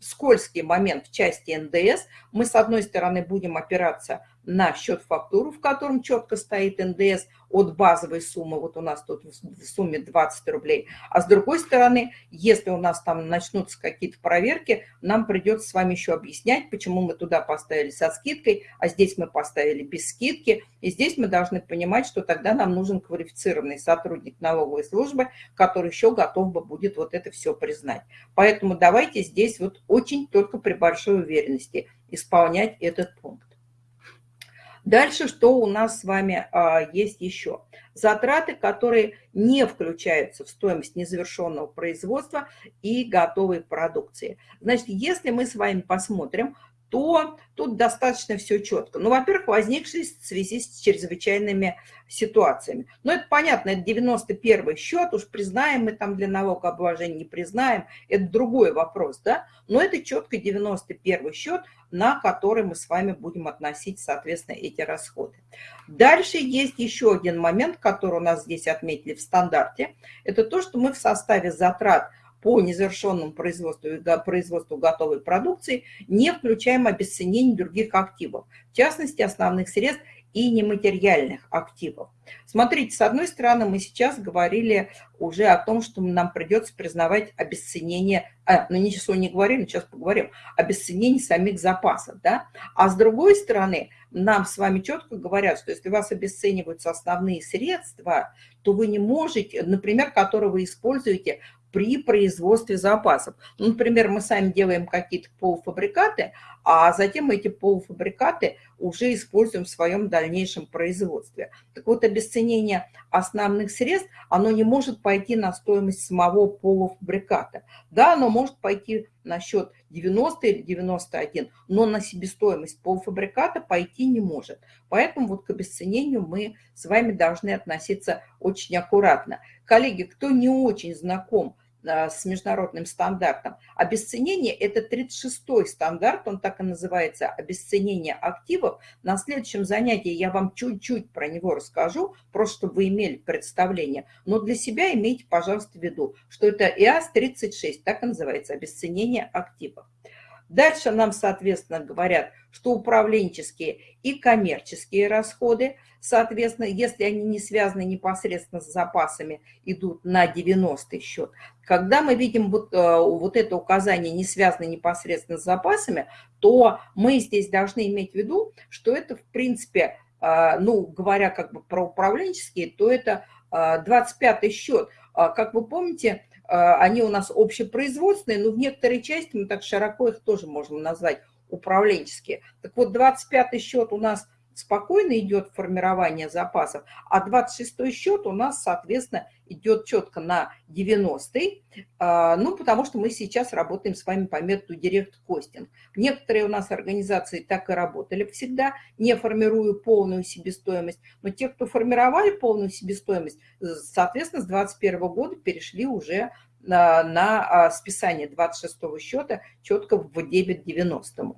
скользкий момент в части НДС. Мы, с одной стороны, будем опираться на счет фактуру, в котором четко стоит НДС от базовой суммы, вот у нас тут в сумме 20 рублей, а с другой стороны, если у нас там начнутся какие-то проверки, нам придется с вами еще объяснять, почему мы туда поставили со скидкой, а здесь мы поставили без скидки, и здесь мы должны понимать, что тогда нам нужен квалифицированный сотрудник налоговой службы, который еще готов бы будет вот это все признать. Поэтому давайте здесь вот очень только при большой уверенности исполнять этот пункт. Дальше что у нас с вами а, есть еще? Затраты, которые не включаются в стоимость незавершенного производства и готовой продукции. Значит, если мы с вами посмотрим, то тут достаточно все четко. Ну, во-первых, возникшие в связи с чрезвычайными ситуациями. Ну, это понятно, это 91 счет, уж признаем мы там для налогообложения, не признаем, это другой вопрос, да? Но это четко 91 счет, на который мы с вами будем относить, соответственно, эти расходы. Дальше есть еще один момент, который у нас здесь отметили в стандарте. Это то, что мы в составе затрат по незавершенному производству и производству готовой продукции не включаем обесценение других активов, в частности, основных средств и нематериальных активов. Смотрите, с одной стороны, мы сейчас говорили уже о том, что нам придется признавать обесценение, а, ну ничего не говорим, сейчас поговорим, обесценение самих запасов, да? А с другой стороны, нам с вами четко говорят, что если вас обесцениваются основные средства, то вы не можете, например, которые вы используете при производстве запасов. Ну, например, мы сами делаем какие-то полуфабрикаты, а затем эти полуфабрикаты уже используем в своем дальнейшем производстве. Так вот, обесценение основных средств, оно не может пойти на стоимость самого полуфабриката. Да, оно может пойти на счет 90 или 91, но на себестоимость полуфабриката пойти не может. Поэтому вот к обесценению мы с вами должны относиться очень аккуратно. Коллеги, кто не очень знаком с международным стандартом. Обесценение – это 36-й стандарт, он так и называется, обесценение активов. На следующем занятии я вам чуть-чуть про него расскажу, просто чтобы вы имели представление. Но для себя имейте, пожалуйста, в виду, что это ИАС-36, так и называется, обесценение активов. Дальше нам, соответственно, говорят, что управленческие и коммерческие расходы, соответственно, если они не связаны непосредственно с запасами, идут на 90 счет. Когда мы видим вот, э, вот это указание не связано непосредственно с запасами, то мы здесь должны иметь в виду, что это, в принципе, э, ну, говоря как бы про управленческие, то это 25 э, счет. Как вы помните, а, они у нас общепроизводственные, но в некоторой части мы так широко их тоже можем назвать управленческие. Так вот, 25-й счет у нас спокойно идет формирование запасов, а 26-й счет у нас, соответственно, идет четко на 90-й, а, ну, потому что мы сейчас работаем с вами по методу Costing. Некоторые у нас организации так и работали всегда, не формируя полную себестоимость, но те, кто формировали полную себестоимость, соответственно, с 2021 года перешли уже на, на а, списание 26 счета четко в дебет 90.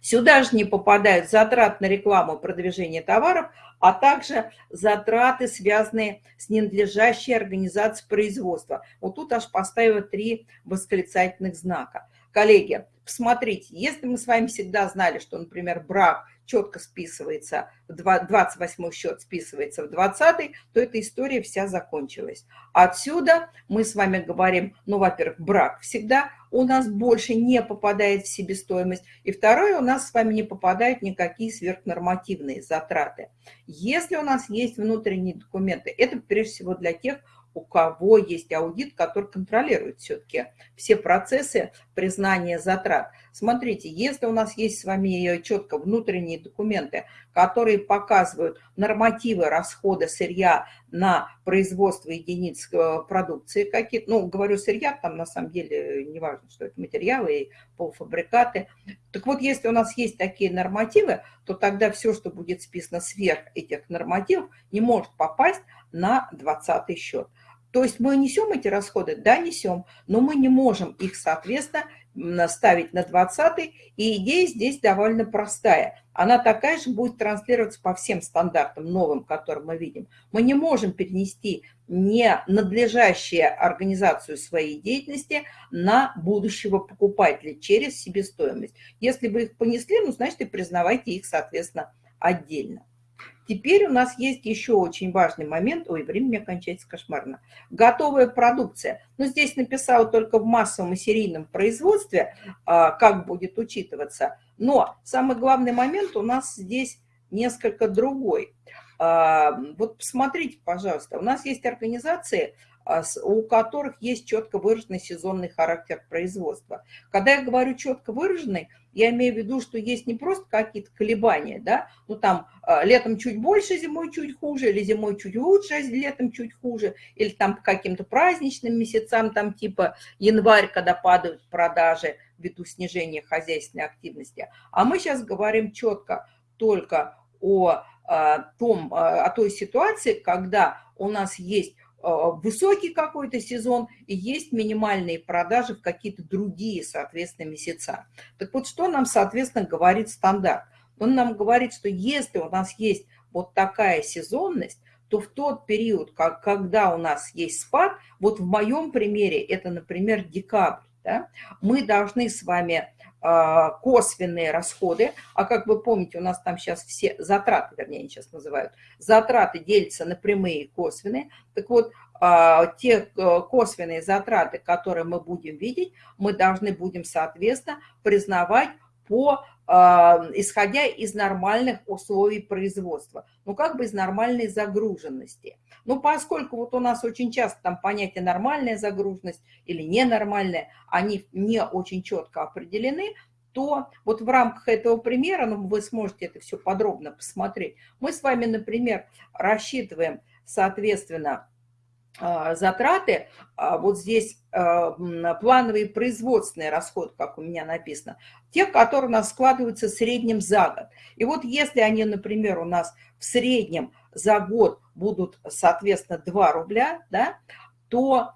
Сюда же не попадают затраты на рекламу и продвижение товаров, а также затраты, связанные с ненадлежащей организацией производства. Вот тут аж поставила три восклицательных знака. Коллеги, посмотрите, если мы с вами всегда знали, что, например, брак четко списывается, 28 счет списывается в 20, то эта история вся закончилась. Отсюда мы с вами говорим, ну, во-первых, брак всегда у нас больше не попадает в себестоимость, и второе, у нас с вами не попадают никакие сверхнормативные затраты. Если у нас есть внутренние документы, это прежде всего для тех, у кого есть аудит, который контролирует все-таки все процессы признания затрат. Смотрите, если у нас есть с вами четко внутренние документы, которые показывают нормативы расхода сырья на производство единиц продукции какие-то, ну, говорю сырья, там на самом деле не важно, что это материалы и полуфабрикаты. Так вот, если у нас есть такие нормативы, то тогда все, что будет списано сверх этих нормативов, не может попасть на 20 счет. То есть мы несем эти расходы? Да, несем, но мы не можем их, соответственно, ставить на 20 и идея здесь довольно простая. Она такая же будет транслироваться по всем стандартам новым, которые мы видим. Мы не можем перенести не надлежащую организацию своей деятельности на будущего покупателя через себестоимость. Если вы их понесли, ну, значит, и признавайте их, соответственно, отдельно. Теперь у нас есть еще очень важный момент. Ой, время кончается кошмарно. Готовая продукция. Но здесь написала только в массовом и серийном производстве, а, как будет учитываться. Но самый главный момент у нас здесь несколько другой. А, вот посмотрите, пожалуйста, у нас есть организации, у которых есть четко выраженный сезонный характер производства. Когда я говорю четко выраженный, я имею в виду, что есть не просто какие-то колебания, да, ну там а, летом чуть больше, зимой чуть хуже, или зимой чуть лучше, а летом чуть хуже, или там по каким-то праздничным месяцам, там типа январь, когда падают продажи ввиду снижения хозяйственной активности. А мы сейчас говорим четко только о, том, о той ситуации, когда у нас есть высокий какой-то сезон и есть минимальные продажи в какие-то другие, соответственно, месяца. Так вот, что нам, соответственно, говорит стандарт? Он нам говорит, что если у нас есть вот такая сезонность, то в тот период, как, когда у нас есть спад, вот в моем примере это, например, декабрь, Да? Мы должны с вами а, косвенные расходы, а как вы помните, у нас там сейчас все затраты, вернее, сейчас называют, затраты делятся на прямые и косвенные. Так вот, а, те э, косвенные затраты, которые мы будем видеть, мы должны будем, соответственно, признавать по а, исходя из нормальных условий производства, ну как бы из нормальной загруженности. Ну поскольку вот у нас очень часто там понятие нормальная загруженность или ненормальная, они не очень четко определены, то вот в рамках этого примера, ну вы сможете это все подробно посмотреть, мы с вами, например, рассчитываем, соответственно, затраты, а, вот здесь а, плановые производственные расходы, как у меня написано, те, которые у нас складываются в среднем за год. И вот если они, например, у нас в среднем за год будут, соответственно, 2 рубля, да, то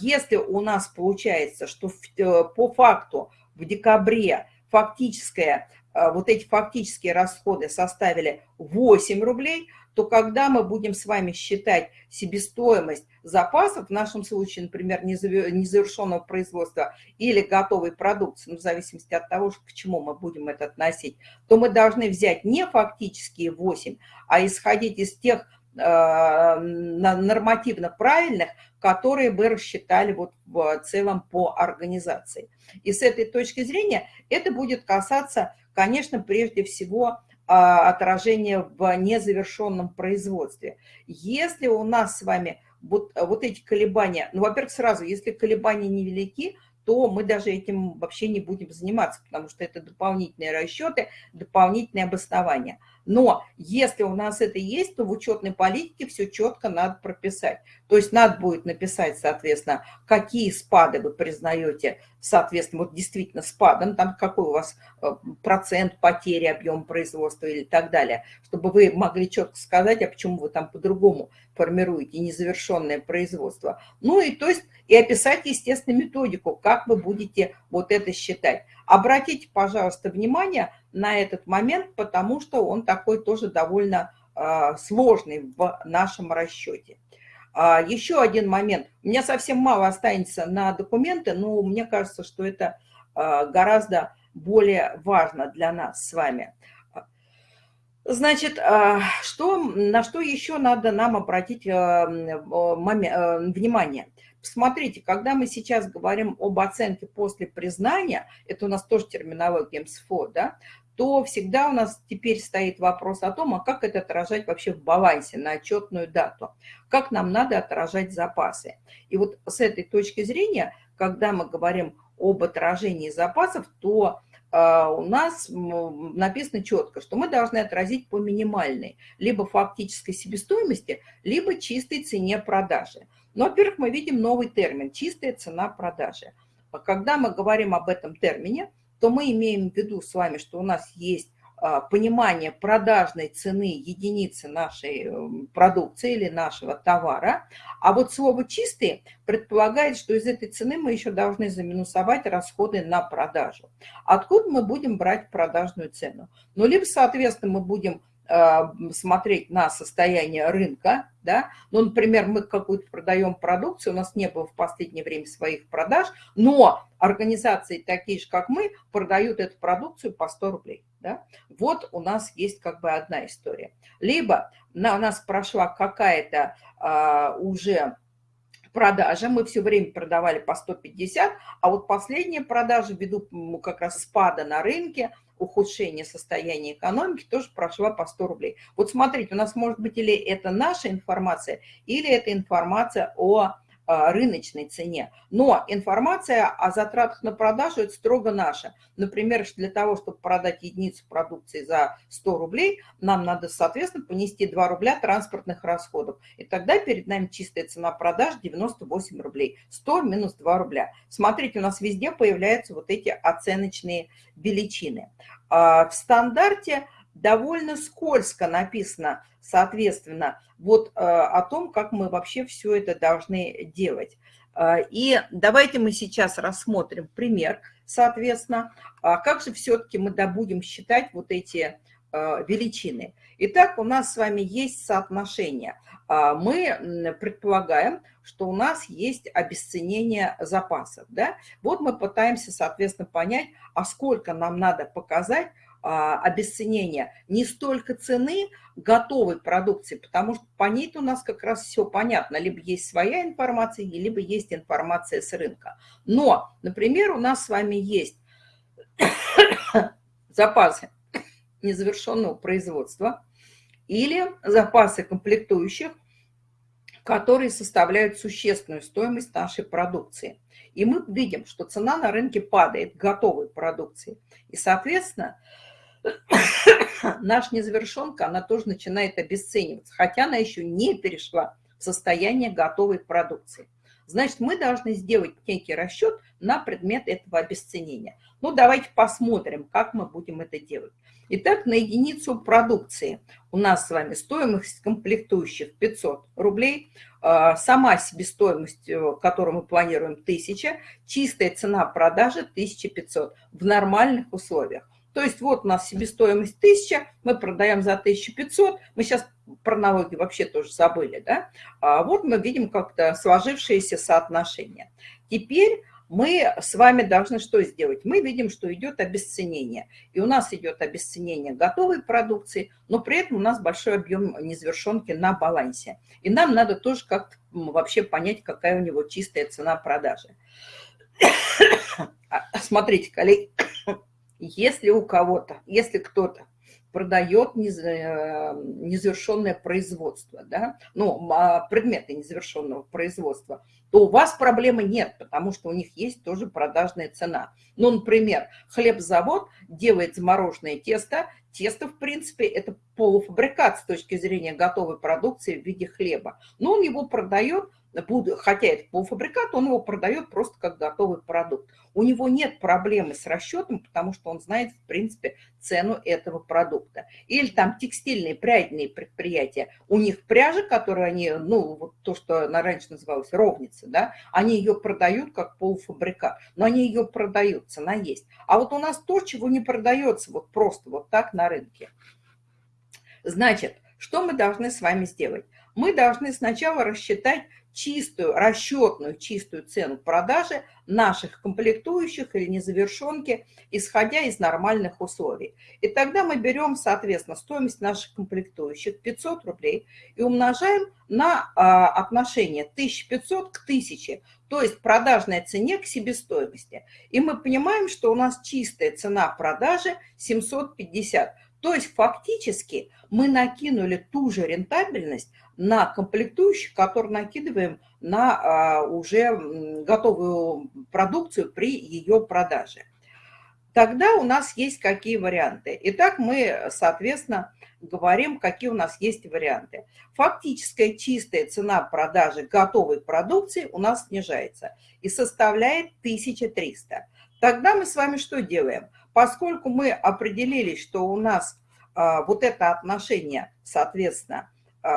если у нас получается, что э, по факту в декабре фактическое, вот эти фактические расходы составили 8 рублей – то когда мы будем с вами считать себестоимость запасов, в нашем случае, например, незавершенного производства или готовой продукции, ну, в зависимости от того, к чему мы будем это относить, то мы должны взять не фактические 8, а исходить из тех э, нормативно правильных, которые бы рассчитали вот в целом по организации. И с этой точки зрения это будет касаться, конечно, прежде всего отражение в незавершенном производстве. Если у нас с вами вот, вот эти колебания, ну, во-первых, сразу, если колебания невелики, то мы даже этим вообще не будем заниматься, потому что это дополнительные расчеты, дополнительные обоснования. Но если у нас это есть, то в учетной политике все четко надо прописать. То есть надо будет написать, соответственно, какие спады вы признаете, соответственно, вот действительно спадом, там какой у вас э, процент потери объема производства или так далее, чтобы вы могли четко сказать, а почему вы там по-другому формируете незавершенное производство. Ну и то есть и описать, естественно, методику, как вы будете вот это считать. Обратите, пожалуйста, внимание на этот момент, потому что он такой тоже довольно э, сложный в нашем расчете. А, еще один момент. У меня совсем мало останется на документы, но мне кажется, что это э, гораздо более важно для нас с вами. Значит, что, на что еще надо нам обратить внимание? Смотрите, когда мы сейчас говорим об оценке после признания, это у нас тоже терминология МСФО, да, то всегда у нас теперь стоит вопрос о том, а как это отражать вообще в балансе на отчетную дату, как нам надо отражать запасы. И вот с этой точки зрения, когда мы говорим об отражении запасов, то а, у нас написано четко, что мы должны отразить по минимальной, либо фактической себестоимости, либо чистой цене продажи. Но, во-первых, мы видим новый термин – чистая цена продажи. А когда мы говорим об этом термине, то мы имеем в виду с вами, что у нас есть а, понимание продажной цены единицы нашей эм, продукции или нашего товара. А вот слово «чистый» предполагает, что из этой цены мы еще должны заминусовать расходы на продажу. Откуда мы будем брать продажную цену? Ну, либо, соответственно, мы будем смотреть на состояние рынка, да, ну, например, мы какую-то продаем продукцию, у нас не было в последнее время своих продаж, но организации такие же, как мы, продают эту продукцию по 100 рублей, да, вот у нас есть как бы одна история. Либо на нас прошла какая-то а, уже продажа, мы все время продавали по 150, а вот последняя продажа, ввиду как раз спада на рынке, ухудшение состояния экономики тоже прошла по 100 рублей. Вот смотрите, у нас может быть или это наша информация, или это информация о рыночной цене. Но информация о затратах на продажу – это строго наша. Например, для того, чтобы продать единицу продукции за 100 рублей, нам надо, соответственно, понести 2 рубля транспортных расходов. И тогда перед нами чистая цена продаж 98 рублей. 100 минус 2 рубля. Смотрите, у нас везде появляются вот эти оценочные величины. А, в стандарте довольно скользко написано, соответственно, вот э, о том, как мы вообще все это должны делать. Э, и давайте мы сейчас рассмотрим пример, соответственно, а как же все-таки мы будем считать вот эти э, величины. Итак, у нас с вами есть соотношение. А мы предполагаем, что у нас есть обесценение запасов. Да? Вот мы пытаемся, соответственно, понять, а сколько нам надо показать, обесценения не столько цены готовой продукции, потому что по ней у нас как раз все понятно. Либо есть своя информация, либо есть информация с рынка. Но, например, у нас с вами есть [coughs] запасы незавершенного производства или запасы комплектующих, которые составляют существенную стоимость нашей продукции. И мы видим, что цена на рынке падает готовой продукции. И, соответственно, [coughs] наша незавершенка, она тоже начинает обесцениваться, хотя она еще не перешла в состояние готовой продукции. Значит, мы должны сделать некий расчет на предмет этого обесценения. Ну, давайте посмотрим, как мы будем это делать. Итак, на единицу продукции у нас с вами стоимость комплектующих 500 рублей, а, сама себестоимость, э, которую мы планируем, 1000, чистая цена продажи 1500 в нормальных условиях. То есть вот у нас себестоимость 1000, мы продаем за 1500, мы сейчас про налоги вообще тоже забыли, да? А вот мы видим как-то сложившееся соотношение. Теперь мы с вами должны что сделать? Мы видим, что идет обесценение. И у нас идет обесценение готовой продукции, но при этом у нас большой объем незавершенки на балансе. И нам надо тоже как-то вообще понять, какая у него чистая цена продажи. [coughs] А, смотрите, коллеги, если у кого-то, если кто-то продает э, незавершенное производство, да, ну, а, предметы незавершенного производства, то у вас проблемы нет, потому что у них есть тоже продажная цена. Ну, например, хлебзавод делает замороженное тесто, тесто, в принципе, это полуфабрикат с точки зрения готовой продукции в виде хлеба, но он его продает хотя это полуфабрикат, он его продает просто как готовый продукт. У него нет проблемы с расчетом, потому что он знает, в принципе, цену этого продукта. Или там текстильные, прядные предприятия, у них пряжа, которую они, ну, вот то, что на раньше называлось ровница, да, они ее продают как полуфабрикат, но они ее продают, цена есть. А вот у нас то, чего не продается вот просто вот так на рынке. Значит, что мы должны с вами сделать? Мы должны сначала рассчитать чистую, расчетную чистую цену продажи наших комплектующих или незавершенки, исходя из нормальных условий. И тогда мы берем, соответственно, стоимость наших комплектующих 500 рублей и умножаем на а, отношение 1500 к 1000, то есть продажной цене к себестоимости. И мы понимаем, что у нас чистая цена продажи 750. То есть фактически мы накинули ту же рентабельность на комплектующих, которые накидываем на а, уже готовую продукцию при ее продаже. Тогда у нас есть какие варианты. Итак, мы, соответственно, говорим, какие у нас есть варианты. Фактическая чистая цена продажи готовой продукции у нас снижается и составляет 1300. Тогда мы с вами что делаем? Поскольку мы определились, что у нас а, вот это отношение, соответственно,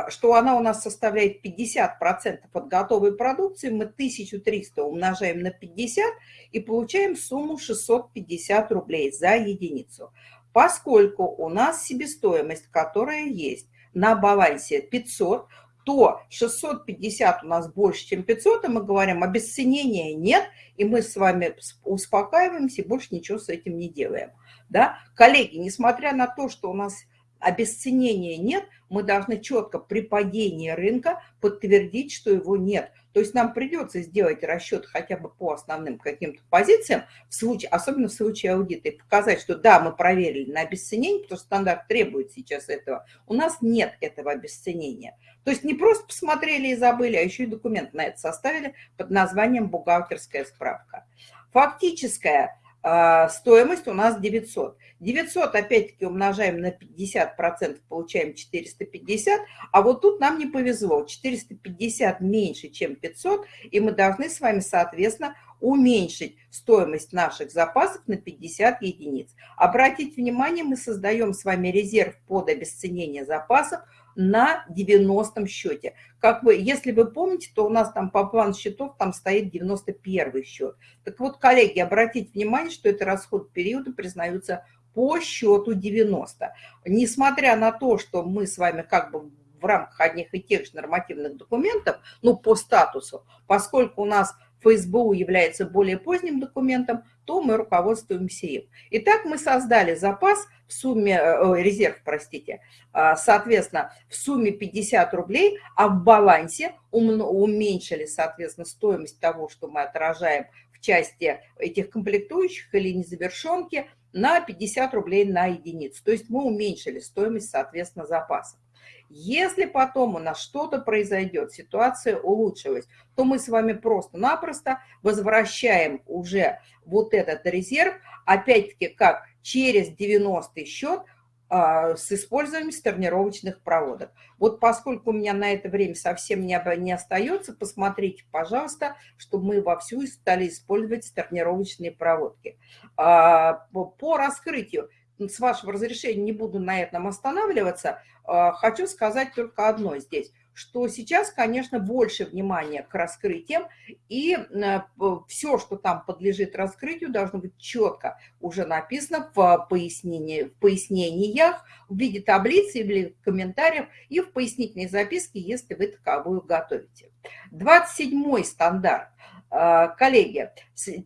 что она у нас составляет 50% от готовой продукции, мы 1300 умножаем на 50 и получаем сумму 650 рублей за единицу. Поскольку у нас себестоимость, которая есть на балансе 500, то 650 у нас больше, чем 500, и мы говорим, обесценения нет, и мы с вами успокаиваемся и больше ничего с этим не делаем. Да? Коллеги, несмотря на то, что у нас обесценения нет, мы должны четко при падении рынка подтвердить, что его нет. То есть нам придется сделать расчет хотя бы по основным каким-то позициям, в случае, особенно в случае аудита, и показать, что да, мы проверили на обесценение, потому что стандарт требует сейчас этого. У нас нет этого обесценения. То есть не просто посмотрели и забыли, а еще и документ на это составили под названием «Бухгалтерская справка». Фактическая стоимость у нас 900. 900 опять-таки умножаем на 50%, получаем 450, а вот тут нам не повезло, 450 меньше, чем 500, и мы должны с вами, соответственно, уменьшить стоимость наших запасов на 50 единиц. Обратите внимание, мы создаем с вами резерв под обесценение запасов на 90 счете. Как вы, если вы помните, то у нас там по плану счетов там стоит 91 счет. Так вот, коллеги, обратите внимание, что это расход периода признаются по счету 90. Несмотря на то, что мы с вами как бы в рамках одних и тех же нормативных документов, ну, по статусу, поскольку у нас ФСБУ является более поздним документом, то мы руководствуемся им. Итак, мы создали запас в сумме, э, резерв, простите, а, соответственно, в сумме 50 рублей, а в балансе уменьшили, соответственно, стоимость того, что мы отражаем в части этих комплектующих или незавершенки на 50 рублей на единицу. То есть мы уменьшили стоимость, соответственно, запаса. Если потом у нас что-то произойдет, ситуация улучшилась, то мы с вами просто-напросто возвращаем уже вот этот резерв, опять-таки как через 90 счет а, с использованием сторнировочных проводок. Вот поскольку у меня на это время совсем не, не остается, посмотрите, пожалуйста, чтобы мы вовсю стали использовать сторнировочные проводки. А, по раскрытию с вашего разрешения не буду на этом останавливаться, а, хочу сказать только одно здесь, что сейчас, конечно, больше внимания к раскрытиям, и э, все, что там подлежит раскрытию, должно быть четко уже написано в, пояснении, в пояснениях, в виде таблицы или комментариев, и в пояснительной записке, если вы таковую готовите. 27 стандарт. А, коллеги,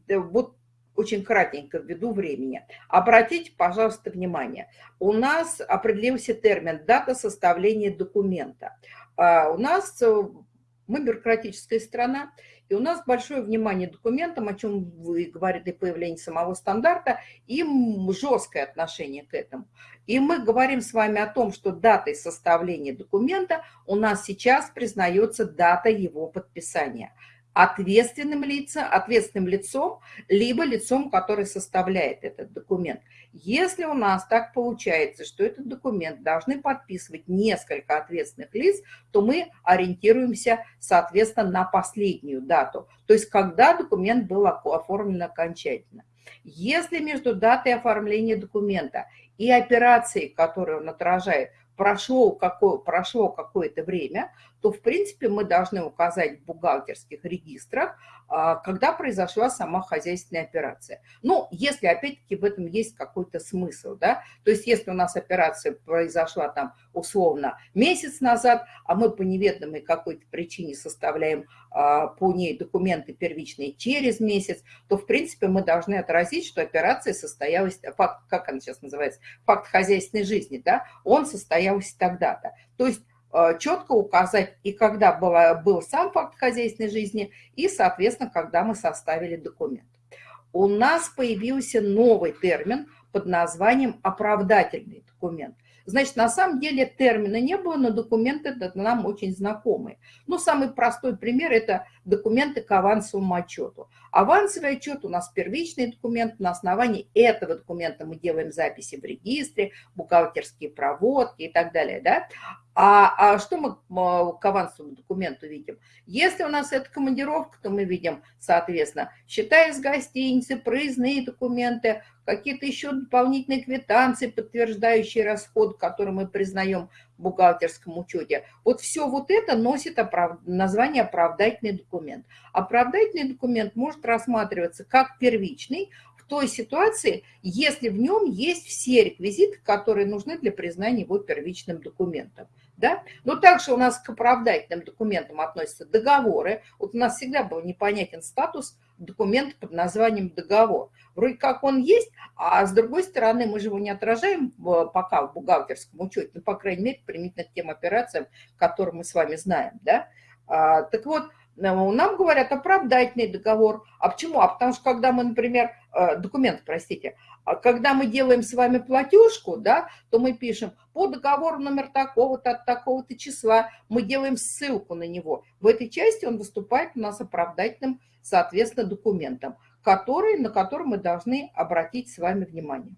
э, вот очень кратенько ввиду времени. Обратите, пожалуйста, внимание. У нас определился термин «дата составления документа». А у нас э, мы бюрократическая страна, и у нас большое внимание документам, о чем вы говорите, появление самого стандарта, и жесткое отношение к этому. И мы говорим с вами о том, что датой составления документа у нас сейчас признается дата его подписания – ответственным лицом, ответственным лицом, либо лицом, который составляет этот документ. Если у нас так получается, что этот документ должны подписывать несколько ответственных лиц, то мы ориентируемся, соответственно, на последнюю дату, то есть когда документ был оформлен окончательно. Если между датой оформления документа и операцией, которую он отражает, прошло, какое, прошло какое-то время, то, в принципе, мы должны указать в бухгалтерских регистрах, а, когда произошла сама хозяйственная операция. Ну, если, опять-таки, в этом есть какой-то смысл, да, то есть если у нас операция произошла там условно месяц назад, а мы по неведомой какой-то причине составляем а, по ней документы первичные через месяц, то, в принципе, мы должны отразить, что операция состоялась, факт, как она сейчас называется, факт хозяйственной жизни, да, он состоялся тогда-то. То есть четко указать и когда была, был сам факт хозяйственной жизни, и, соответственно, когда мы составили документ. У нас появился новый термин под названием «оправдательный документ». Значит, на самом деле термина не было, но документы нам очень знакомые. Ну, самый простой пример – это документы к авансовому отчету. Авансовый отчет у нас первичный документ, на основании этого документа мы делаем записи в регистре, бухгалтерские проводки и так далее. Да? А, а что мы к авансовому документу видим? Если у нас это командировка, то мы видим, соответственно, счета из гостиницы, проездные документы, какие-то еще дополнительные квитанции, подтверждающие расход, который мы признаем в бухгалтерском учете. Вот все вот это носит оправ... название оправдательный документ. Оправдательный документ может рассматриваться как первичный, той ситуации, если в нем есть все реквизиты, которые нужны для признания его первичным документом. Да? Но также у нас к оправдательным документам относятся договоры. Вот у нас всегда был непонятен статус документа под названием договор. Вроде как он есть, а с другой стороны мы же его не отражаем пока в бухгалтерском учете, ну, по крайней мере, применительно к тем операциям, которые мы с вами знаем. Да? А, так вот, нам говорят оправдательный договор. А почему? А потому что когда мы, например, э, документ, простите, а когда мы делаем с вами платежку, да, то мы пишем по договору номер такого-то от такого-то числа, мы делаем ссылку на него. В этой части он выступает у нас оправдательным, соответственно, документом, который, на который мы должны обратить с вами внимание.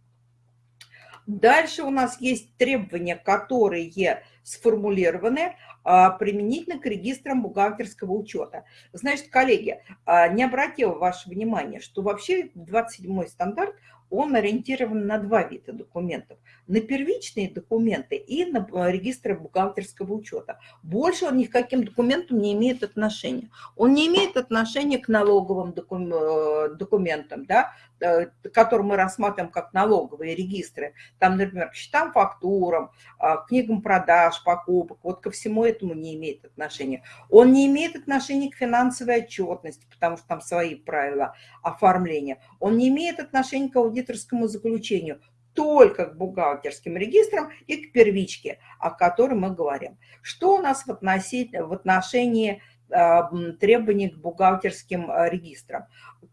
Дальше у нас есть требования, которые сформулированы применительно к регистрам бухгалтерского учета. Значит, коллеги, а, не обратила ваше внимание, что вообще 27 стандарт, он ориентирован на два вида документов. На первичные документы и на э, регистры бухгалтерского учета. Больше он ни к каким документам не имеет отношения. Он не имеет отношения к налоговым э, документам, да, которые мы рассматриваем как налоговые регистры. Там, например, к счетам, фактурам, книгам продаж, покупок, вот ко всему этому не имеет отношения. Он не имеет отношения к финансовой отчетности, потому что там свои правила оформления. Он не имеет отношения к аудиторскому заключению, только к бухгалтерским регистрам и к первичке, о которой мы говорим. Что у нас в отношении, в отношении требований к бухгалтерским э, регистрам.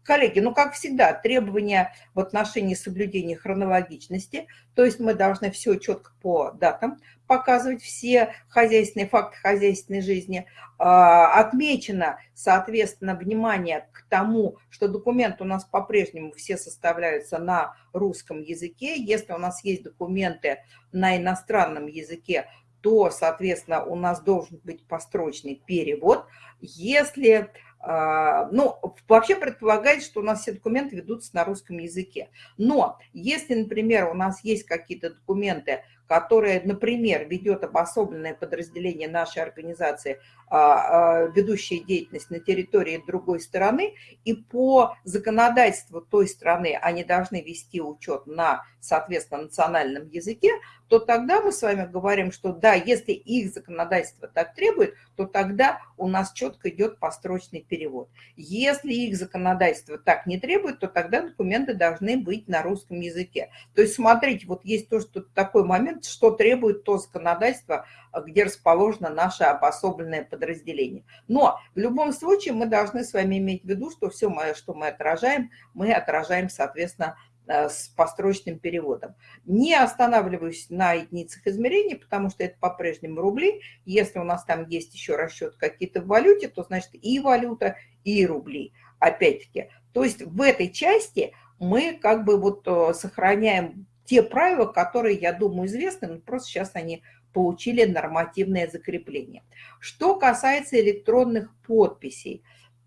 Коллеги, ну, как всегда, требования в отношении соблюдения хронологичности, то есть мы должны все четко по датам показывать, все хозяйственные факты хозяйственной жизни. А, отмечено, соответственно, внимание к тому, что документы у нас по-прежнему все составляются на русском языке. Если у нас есть документы на иностранном языке, то, соответственно, у нас должен быть построчный перевод. Если, а, ну, вообще предполагается, что у нас все документы ведутся на русском языке. Но если, например, у нас есть какие-то документы, которое, например, ведет обособленное подразделение нашей организации, а, а, ведущие деятельность на территории другой страны, и по законодательству той страны они должны вести учет на, соответственно, национальном языке, то тогда мы с вами говорим, что да, если их законодательство так требует, то тогда у нас четко идет построчный перевод. Если их законодательство так не требует, то тогда документы должны быть на русском языке. То есть смотрите, вот есть то, что такой момент, что требует то законодательство, где расположено наше обособленное подразделение. Но в любом случае мы должны с вами иметь в виду, что все, что мы отражаем, мы отражаем, соответственно, э, с построчным переводом. Не останавливаюсь на единицах измерений, потому что это по-прежнему рубли. Если у нас там есть еще расчет какие-то в валюте, то значит и валюта, и рубли. Опять-таки, то есть в этой части мы как бы вот э, сохраняем те правила, которые, я думаю, известны, но просто сейчас они получили нормативное закрепление. Что касается электронных подписей,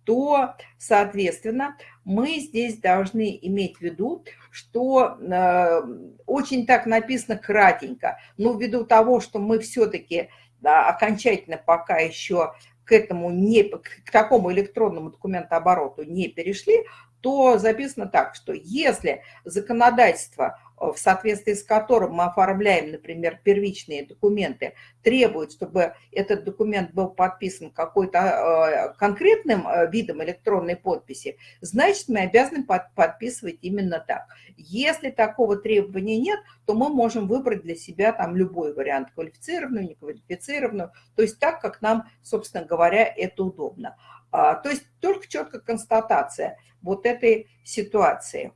то, соответственно, мы здесь должны иметь в виду, что э, очень так написано кратенько, но ввиду того, что мы все-таки да, окончательно пока еще к этому не, к такому электронному документообороту не перешли, то записано так, что если законодательство в соответствии с которым мы оформляем, например, первичные документы, требует, чтобы этот документ был подписан какой-то э, конкретным э, видом электронной подписи, значит, мы обязаны подписывать именно так. Если такого требования нет, то мы можем выбрать для себя там любой вариант, квалифицированную, неквалифицированную, то есть так, как нам, собственно говоря, это удобно. А, то есть только четкая констатация вот этой ситуации.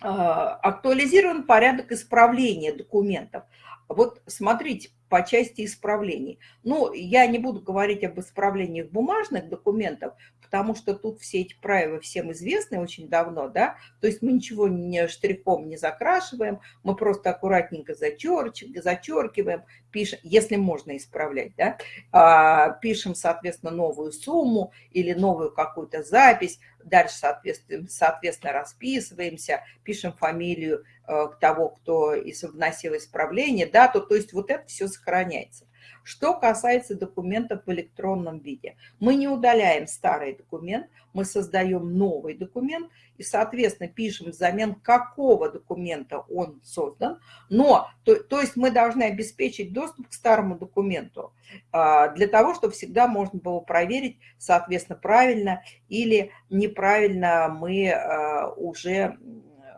А, актуализирован порядок исправления документов. Вот смотрите, по части исправлений. Ну, я не буду говорить об исправлениях бумажных документов, потому что тут все эти правила всем известны очень давно, да, то есть мы ничего не штрихом не закрашиваем, мы просто аккуратненько зачеркиваем, пишем, если можно исправлять, да, а, пишем, соответственно, новую сумму или новую какую-то запись, дальше, соответственно, соответственно, расписываемся, пишем фамилию э, того, кто вносил исправление, да, то, то есть вот это все сохраняется. Что касается документов в электронном виде, мы не удаляем старый документ, мы создаем новый документ и, соответственно, пишем взамен какого документа он создан, но, то, то есть мы должны обеспечить доступ к старому документу а, для того, чтобы всегда можно было проверить, соответственно, правильно или неправильно мы а, уже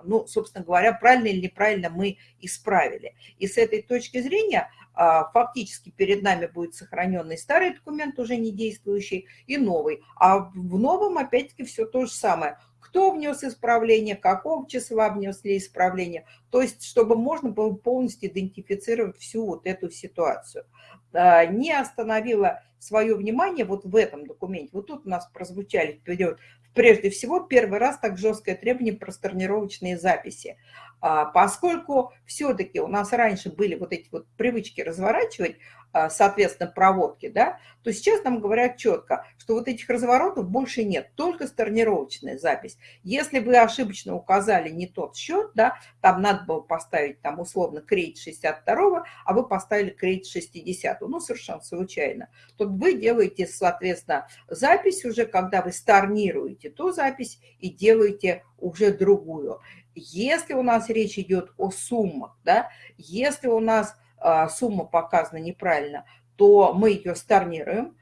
ну, собственно говоря, правильно или неправильно мы исправили. И с этой точки зрения фактически перед нами будет сохраненный старый документ, уже не действующий, и новый. А в новом, опять-таки, все то же самое. Кто внес исправление, какого числа внесли исправление. То есть, чтобы можно было полностью идентифицировать всю вот эту ситуацию. А, не остановила свое внимание вот в этом документе. Вот тут у нас прозвучали вперед, прежде всего, первый раз так жесткое требование про сторнировочные записи. А, поскольку все-таки у нас раньше были вот эти вот привычки разворачивать, соответственно, проводки, да, то сейчас нам говорят четко, что вот этих разворотов больше нет, только сторнировочная запись. Если вы ошибочно указали не тот счет, да, там надо было поставить там условно кредит 62, а вы поставили кредит 60, ну, совершенно случайно, то вы делаете, соответственно, запись уже, когда вы сторнируете ту запись и делаете уже другую. Если у нас речь идет о суммах, да, если у нас сумма показана неправильно, то мы ее storнируем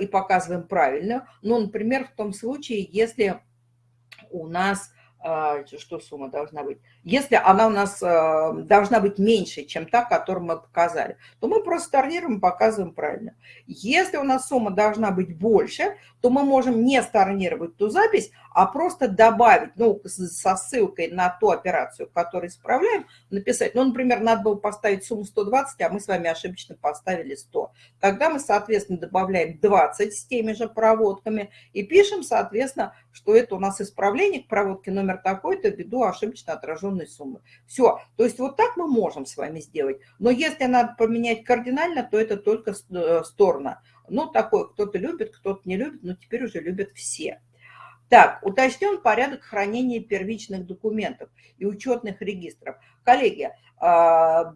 и показываем правильно. Ну, например, в том случае, если у нас а, что сумма должна быть. Если она у нас а, должна быть меньше, чем та, которую мы показали, то мы просто сторнируем и показываем правильно. Если у нас сумма должна быть больше, то мы можем не сторнировать ту запись, а просто добавить, ну, со ссылкой на ту операцию, которую исправляем, написать, ну, например, надо было поставить сумму 120, а мы с вами ошибочно поставили 100. Тогда мы, соответственно, добавляем 20 с теми же проводками и пишем, соответственно, что это у нас исправление к проводке номер такой-то ввиду ошибочно отраженной суммы. Все. То есть вот так мы можем с вами сделать. Но если надо поменять кардинально, то это только э, сторона. Ну, такой кто-то любит, кто-то не любит, но теперь уже любят все. Так, уточнен порядок хранения первичных документов и учетных регистров. Коллеги, а,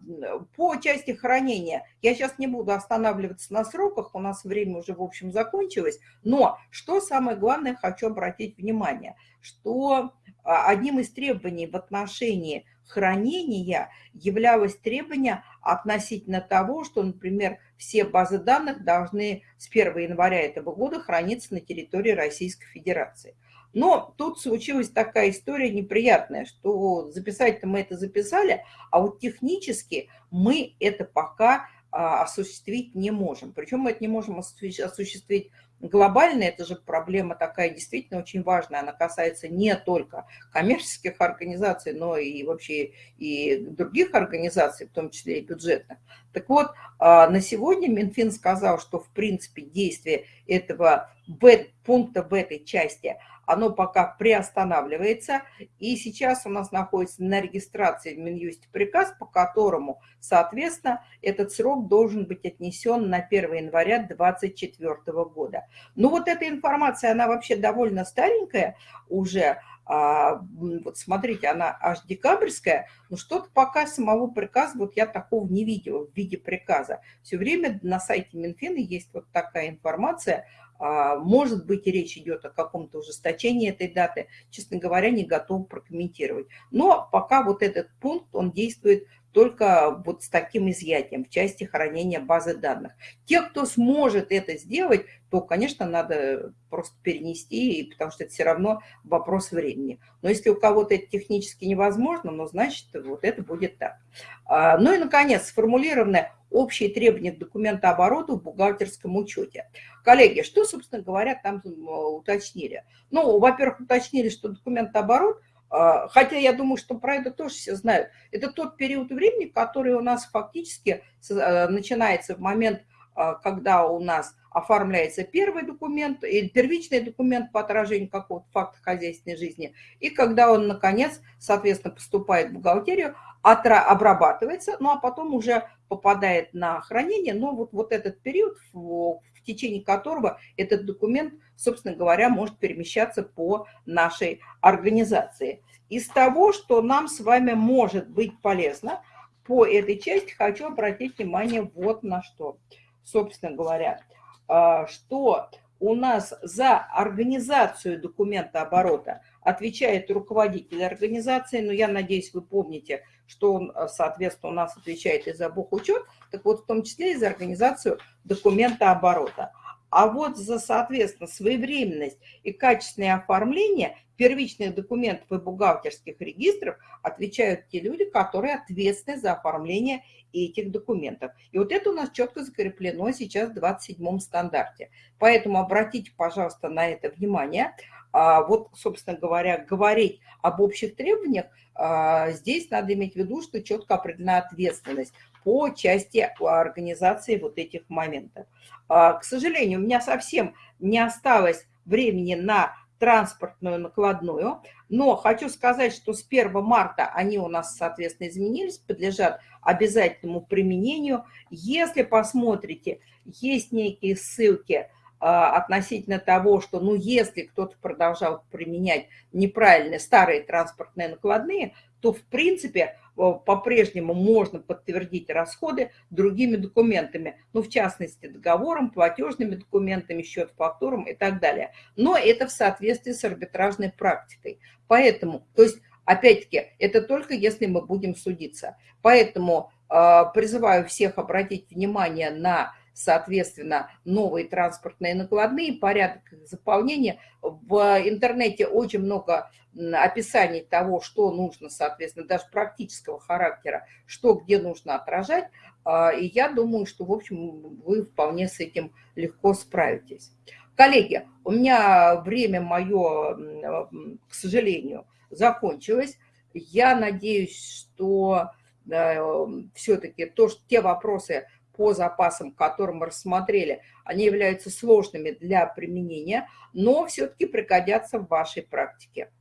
по части хранения, я сейчас не буду останавливаться на сроках, у нас время уже, в общем, закончилось, но что самое главное, хочу обратить внимание, что одним из требований в отношении хранения являлось требование относительно того, что, например, все базы данных должны с 1 января этого года храниться на территории Российской Федерации. Но тут случилась такая история неприятная, что записать-то мы это записали, а вот технически мы это пока а, осуществить не можем. Причем мы это не можем осуществить глобально, это же проблема такая действительно очень важная, она касается не только коммерческих организаций, но и вообще и других организаций, в том числе и бюджетных. Так вот, а, на сегодня Минфин сказал, что в принципе действие этого пункта в этой части – оно пока приостанавливается, и сейчас у нас находится на регистрации в Минюсте приказ, по которому, соответственно, этот срок должен быть отнесен на 1 января 2024 года. Ну вот эта информация, она вообще довольно старенькая уже, а, вот смотрите, она аж декабрьская, но что-то пока самого приказа, вот я такого не видела в виде приказа. Все время на сайте Минфина есть вот такая информация может быть, речь идет о каком-то ужесточении этой даты. Честно говоря, не готов прокомментировать. Но пока вот этот пункт, он действует только вот с таким изъятием в части хранения базы данных. Те, кто сможет это сделать, то, конечно, надо просто перенести, потому что это все равно вопрос времени. Но если у кого-то это технически невозможно, ну, значит, вот это будет так. А, ну и, наконец, сформулированное общие требования к документообороту в бухгалтерском учете. Коллеги, что, собственно говоря, там уточнили? Ну, во-первых, уточнили, что документооборот, хотя я думаю, что про это тоже все знают, это тот период времени, который у нас фактически э, начинается в момент, а, когда у нас оформляется первый документ или первичный документ по отражению какого-то факта хозяйственной жизни, и когда он, наконец, соответственно, поступает в бухгалтерию, обрабатывается, ну а потом уже попадает на хранение, но вот, вот этот период, в течение которого этот документ, собственно говоря, может перемещаться по нашей организации. Из того, что нам с вами может быть полезно, по этой части хочу обратить внимание вот на что. Собственно говоря, а, что у нас за организацию документа оборота отвечает руководитель организации, но я надеюсь, вы помните, что он, э, соответственно, у нас отвечает и за бухучет, так вот, в том числе и за организацию документа оборота. А вот за, соответственно, своевременность и качественное оформление первичных документов и бухгалтерских регистров отвечают те люди, которые ответственны за оформление этих документов. И вот это у нас четко закреплено сейчас в 27-м стандарте. Поэтому обратите, пожалуйста, на это внимание. А вот, собственно говоря, говорить об общих требованиях, а, здесь надо иметь в виду, что четко определена ответственность по части организации вот этих моментов. А, к сожалению, у меня совсем не осталось времени на транспортную накладную, но хочу сказать, что с 1 марта они у нас, соответственно, изменились, подлежат обязательному применению. Если посмотрите, есть некие ссылки а, относительно того, что, ну, если кто-то продолжал применять неправильные старые транспортные накладные, то, в принципе, по-прежнему можно подтвердить расходы другими документами, ну, в частности, договором, платежными документами, счет фактуром и так далее. Но это в соответствии с арбитражной практикой. Поэтому, то есть, опять-таки, это только если мы будем судиться. Поэтому Призываю всех обратить внимание на соответственно, новые транспортные накладные, порядок заполнения. В интернете очень много описаний того, что нужно, соответственно, даже практического характера, что где нужно отражать. А, и я думаю, что, в общем, вы вполне с этим легко справитесь. Коллеги, у меня время мое, к сожалению, закончилось. Я надеюсь, что э, все-таки те вопросы, по запасам, которые мы рассмотрели, они являются сложными для применения, но все-таки пригодятся в вашей практике.